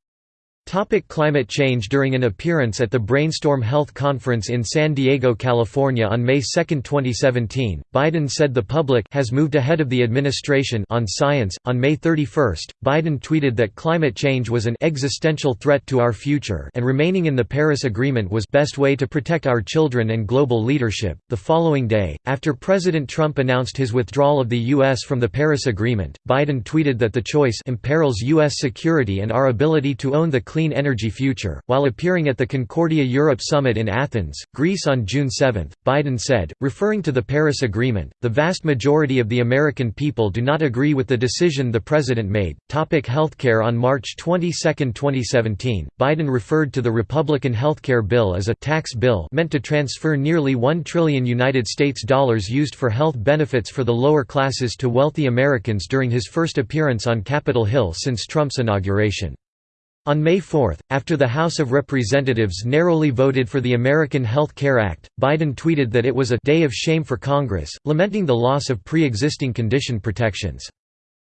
Topic climate change During an appearance at the Brainstorm Health Conference in San Diego, California on May 2, 2017, Biden said the public has moved ahead of the administration on science. On May 31, Biden tweeted that climate change was an existential threat to our future and remaining in the Paris Agreement was best way to protect our children and global leadership. The following day, after President Trump announced his withdrawal of the US from the Paris Agreement, Biden tweeted that the choice imperils US security and our ability to own the clean energy future. While appearing at the Concordia Europe Summit in Athens, Greece on June 7, Biden said, referring to the Paris Agreement, the vast majority of the American people do not agree with the decision the president made. Topic healthcare On March 22, 2017, Biden referred to the Republican healthcare bill as a tax bill meant to transfer nearly 1 trillion United States dollars used for health benefits for the lower classes to wealthy Americans during his first appearance on Capitol Hill since Trump's inauguration. On May 4, after the House of Representatives narrowly voted for the American Health Care Act, Biden tweeted that it was a «day of shame for Congress», lamenting the loss of pre-existing condition protections.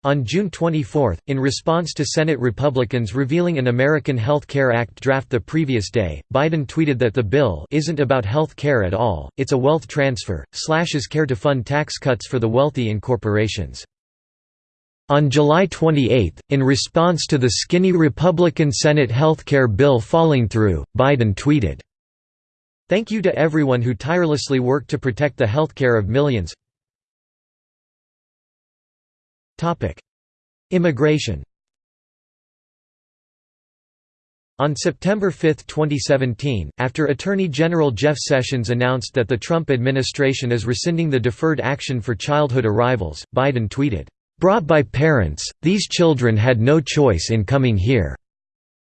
On June 24, in response to Senate Republicans revealing an American Health Care Act draft the previous day, Biden tweeted that the bill isn't about health care at all, it's a wealth transfer, slashes care to fund tax cuts for the wealthy in corporations. On July 28, in response to the skinny Republican Senate healthcare bill falling through, Biden tweeted, Thank you to everyone who tirelessly worked to protect the healthcare of millions. Immigration On September 5, 2017, after Attorney General Jeff Sessions announced that the Trump administration is rescinding the Deferred Action for Childhood Arrivals, Biden tweeted, Brought by parents, these children had no choice in coming here.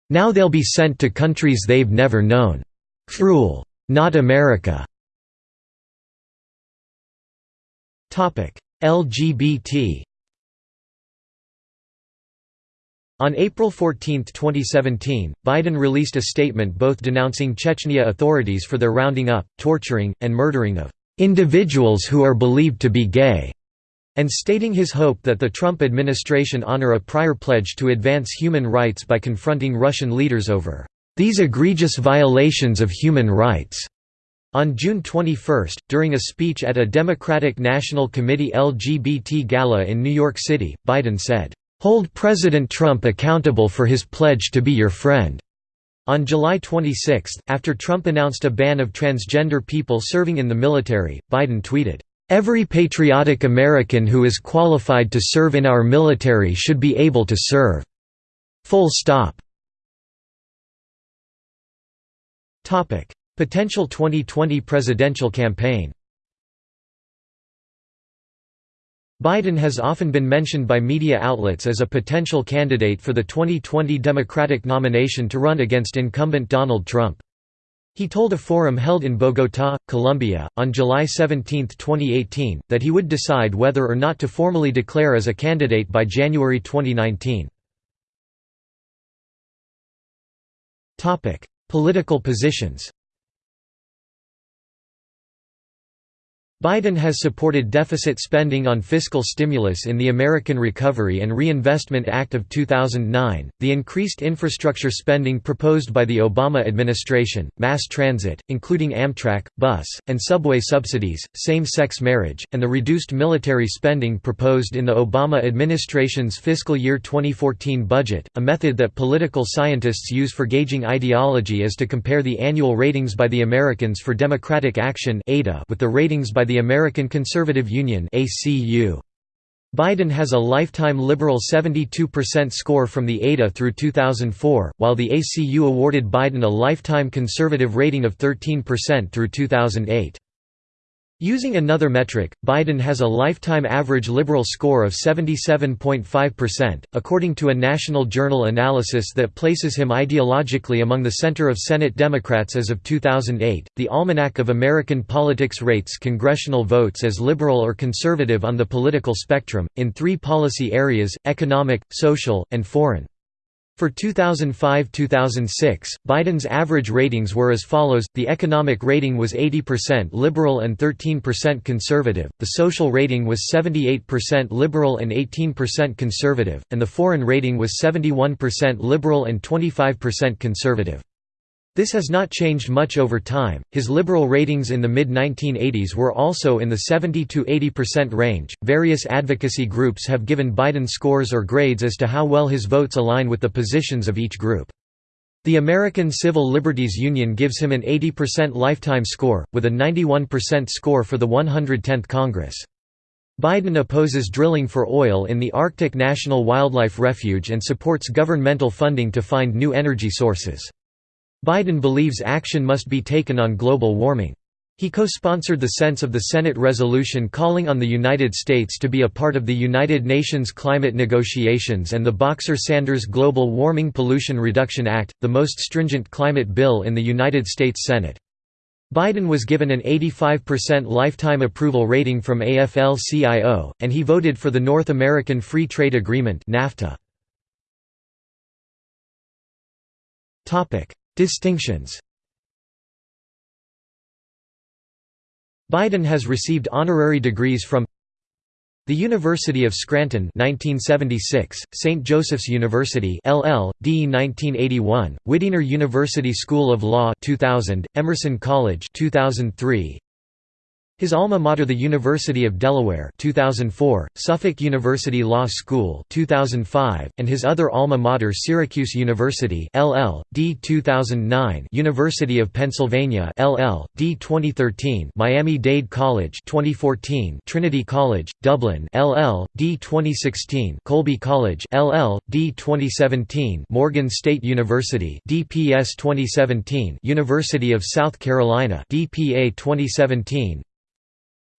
Now they'll be sent to countries they've never known. Cruel. Not America. LGBT On April 14, 2017, Biden released a statement both denouncing Chechnya authorities for their rounding up, torturing, and murdering of individuals who are believed to be gay and stating his hope that the Trump administration honor a prior pledge to advance human rights by confronting Russian leaders over these egregious violations of human rights. On June 21, during a speech at a Democratic National Committee LGBT gala in New York City, Biden said, "...hold President Trump accountable for his pledge to be your friend." On July 26, after Trump announced a ban of transgender people serving in the military, Biden tweeted, Every patriotic American who is qualified to serve in our military should be able to serve. Full stop. Topic: Potential 2020 presidential campaign. Biden has often been mentioned by media outlets as a potential candidate for the 2020 Democratic nomination to run against incumbent Donald Trump. He told a forum held in Bogotá, Colombia, on July 17, 2018, that he would decide whether or not to formally declare as a candidate by January 2019. Political positions Biden has supported deficit spending on fiscal stimulus in the American Recovery and Reinvestment Act of 2009, the increased infrastructure spending proposed by the Obama administration, mass transit, including Amtrak, bus, and subway subsidies, same-sex marriage, and the reduced military spending proposed in the Obama administration's fiscal year 2014 budget. A method that political scientists use for gauging ideology is to compare the annual ratings by the Americans for Democratic Action with the ratings by the the American Conservative Union Biden has a lifetime liberal 72% score from the ADA through 2004, while the ACU awarded Biden a lifetime conservative rating of 13% through 2008. Using another metric, Biden has a lifetime average liberal score of 77.5%, according to a National Journal analysis that places him ideologically among the center of Senate Democrats as of 2008. The Almanac of American Politics rates congressional votes as liberal or conservative on the political spectrum, in three policy areas economic, social, and foreign. For 2005–2006, Biden's average ratings were as follows, the economic rating was 80% liberal and 13% conservative, the social rating was 78% liberal and 18% conservative, and the foreign rating was 71% liberal and 25% conservative. This has not changed much over time. His liberal ratings in the mid 1980s were also in the 70 to 80% range. Various advocacy groups have given Biden scores or grades as to how well his votes align with the positions of each group. The American Civil Liberties Union gives him an 80% lifetime score, with a 91% score for the 110th Congress. Biden opposes drilling for oil in the Arctic National Wildlife Refuge and supports governmental funding to find new energy sources. Biden believes action must be taken on global warming. He co-sponsored the sense of the Senate resolution calling on the United States to be a part of the United Nations climate negotiations and the Boxer-Sanders Global Warming Pollution Reduction Act, the most stringent climate bill in the United States Senate. Biden was given an 85% lifetime approval rating from AFL-CIO, and he voted for the North American Free Trade Agreement NAFTA. Distinctions Biden has received honorary degrees from the University of Scranton 1976, St. Joseph's University LL.D. 1981, Widener University School of Law 2000, Emerson College 2003, his alma mater the University of Delaware 2004, Suffolk University Law School 2005, and his other alma mater Syracuse University LL.D. 2009 University of Pennsylvania LL.D. 2013 Miami-Dade College 2014 Trinity College, Dublin LL.D. 2016 Colby College LL.D. 2017 Morgan State University DPS 2017 University of South Carolina DPA 2017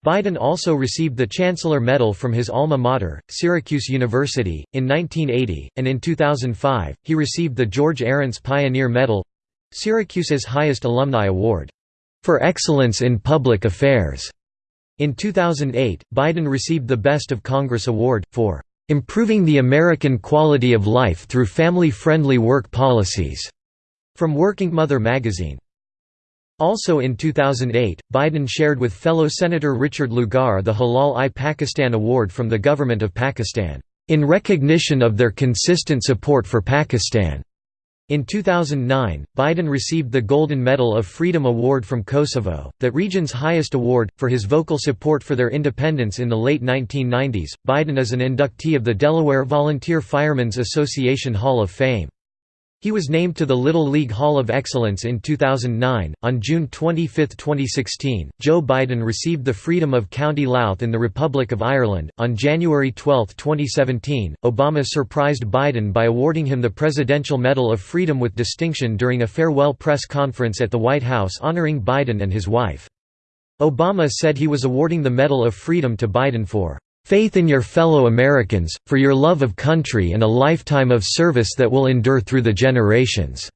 Biden also received the Chancellor Medal from his alma mater, Syracuse University, in 1980, and in 2005, he received the George Arents Pioneer Medal—Syracuse's highest alumni award, "...for excellence in public affairs." In 2008, Biden received the Best of Congress Award, for "...improving the American quality of life through family-friendly work policies," from Working Mother magazine. Also in 2008, Biden shared with fellow Senator Richard Lugar the Hilal-i Pakistan Award from the Government of Pakistan, "...in recognition of their consistent support for Pakistan." In 2009, Biden received the Golden Medal of Freedom Award from Kosovo, that region's highest award, for his vocal support for their independence in the late 1990s. Biden is an inductee of the Delaware Volunteer Firemen's Association Hall of Fame. He was named to the Little League Hall of Excellence in 2009. On June 25, 2016, Joe Biden received the Freedom of County Louth in the Republic of Ireland. On January 12, 2017, Obama surprised Biden by awarding him the Presidential Medal of Freedom with distinction during a farewell press conference at the White House honoring Biden and his wife. Obama said he was awarding the Medal of Freedom to Biden for faith in your fellow Americans, for your love of country and a lifetime of service that will endure through the generations."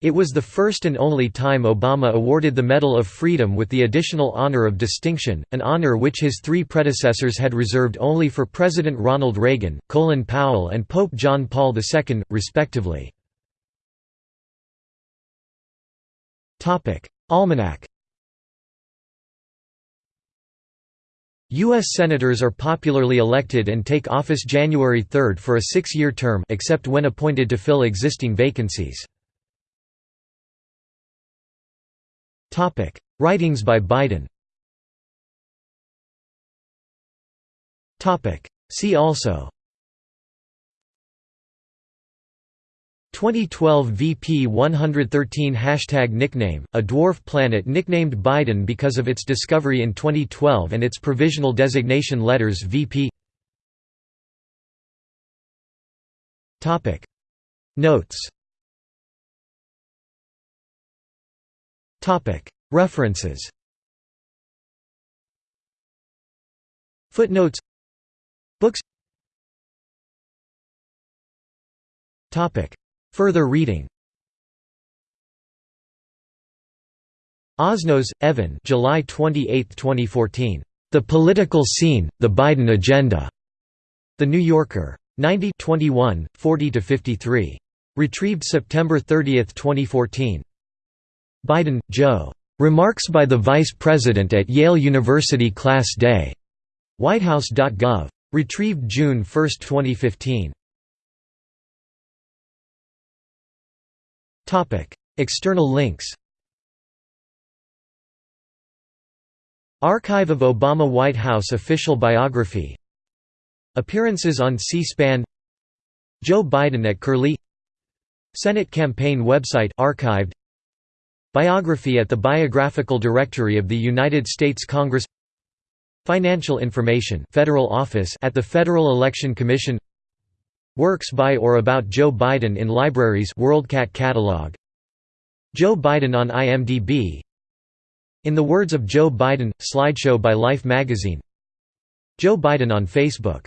It was the first and only time Obama awarded the Medal of Freedom with the additional honor of distinction, an honor which his three predecessors had reserved only for President Ronald Reagan, Colin Powell and Pope John Paul II, respectively. Almanac U.S. Senators are popularly elected and take office January 3 for a six-year term except when appointed to fill existing vacancies. Writings by Biden See also 2012 VP 113 Hashtag nickname, a dwarf planet nicknamed Biden because of its discovery in 2012 and its provisional designation letters VP Notes. References. Footnotes. Books Further reading Osnos, Evan July 28, 2014. The Political Scene, The Biden Agenda. The New Yorker. 90 21, 40–53. Retrieved September 30, 2014. Biden, Joe. Remarks by the Vice President at Yale University Class Day. Whitehouse.gov. Retrieved June 1, 2015. External links Archive of Obama White House official biography Appearances on C-SPAN Joe Biden at Curlie Senate campaign website archived Biography at the Biographical Directory of the United States Congress Financial information Federal Office at the Federal Election Commission Works by or about Joe Biden in libraries WorldCat catalog. Joe Biden on IMDb In the words of Joe Biden, slideshow by Life magazine. Joe Biden on Facebook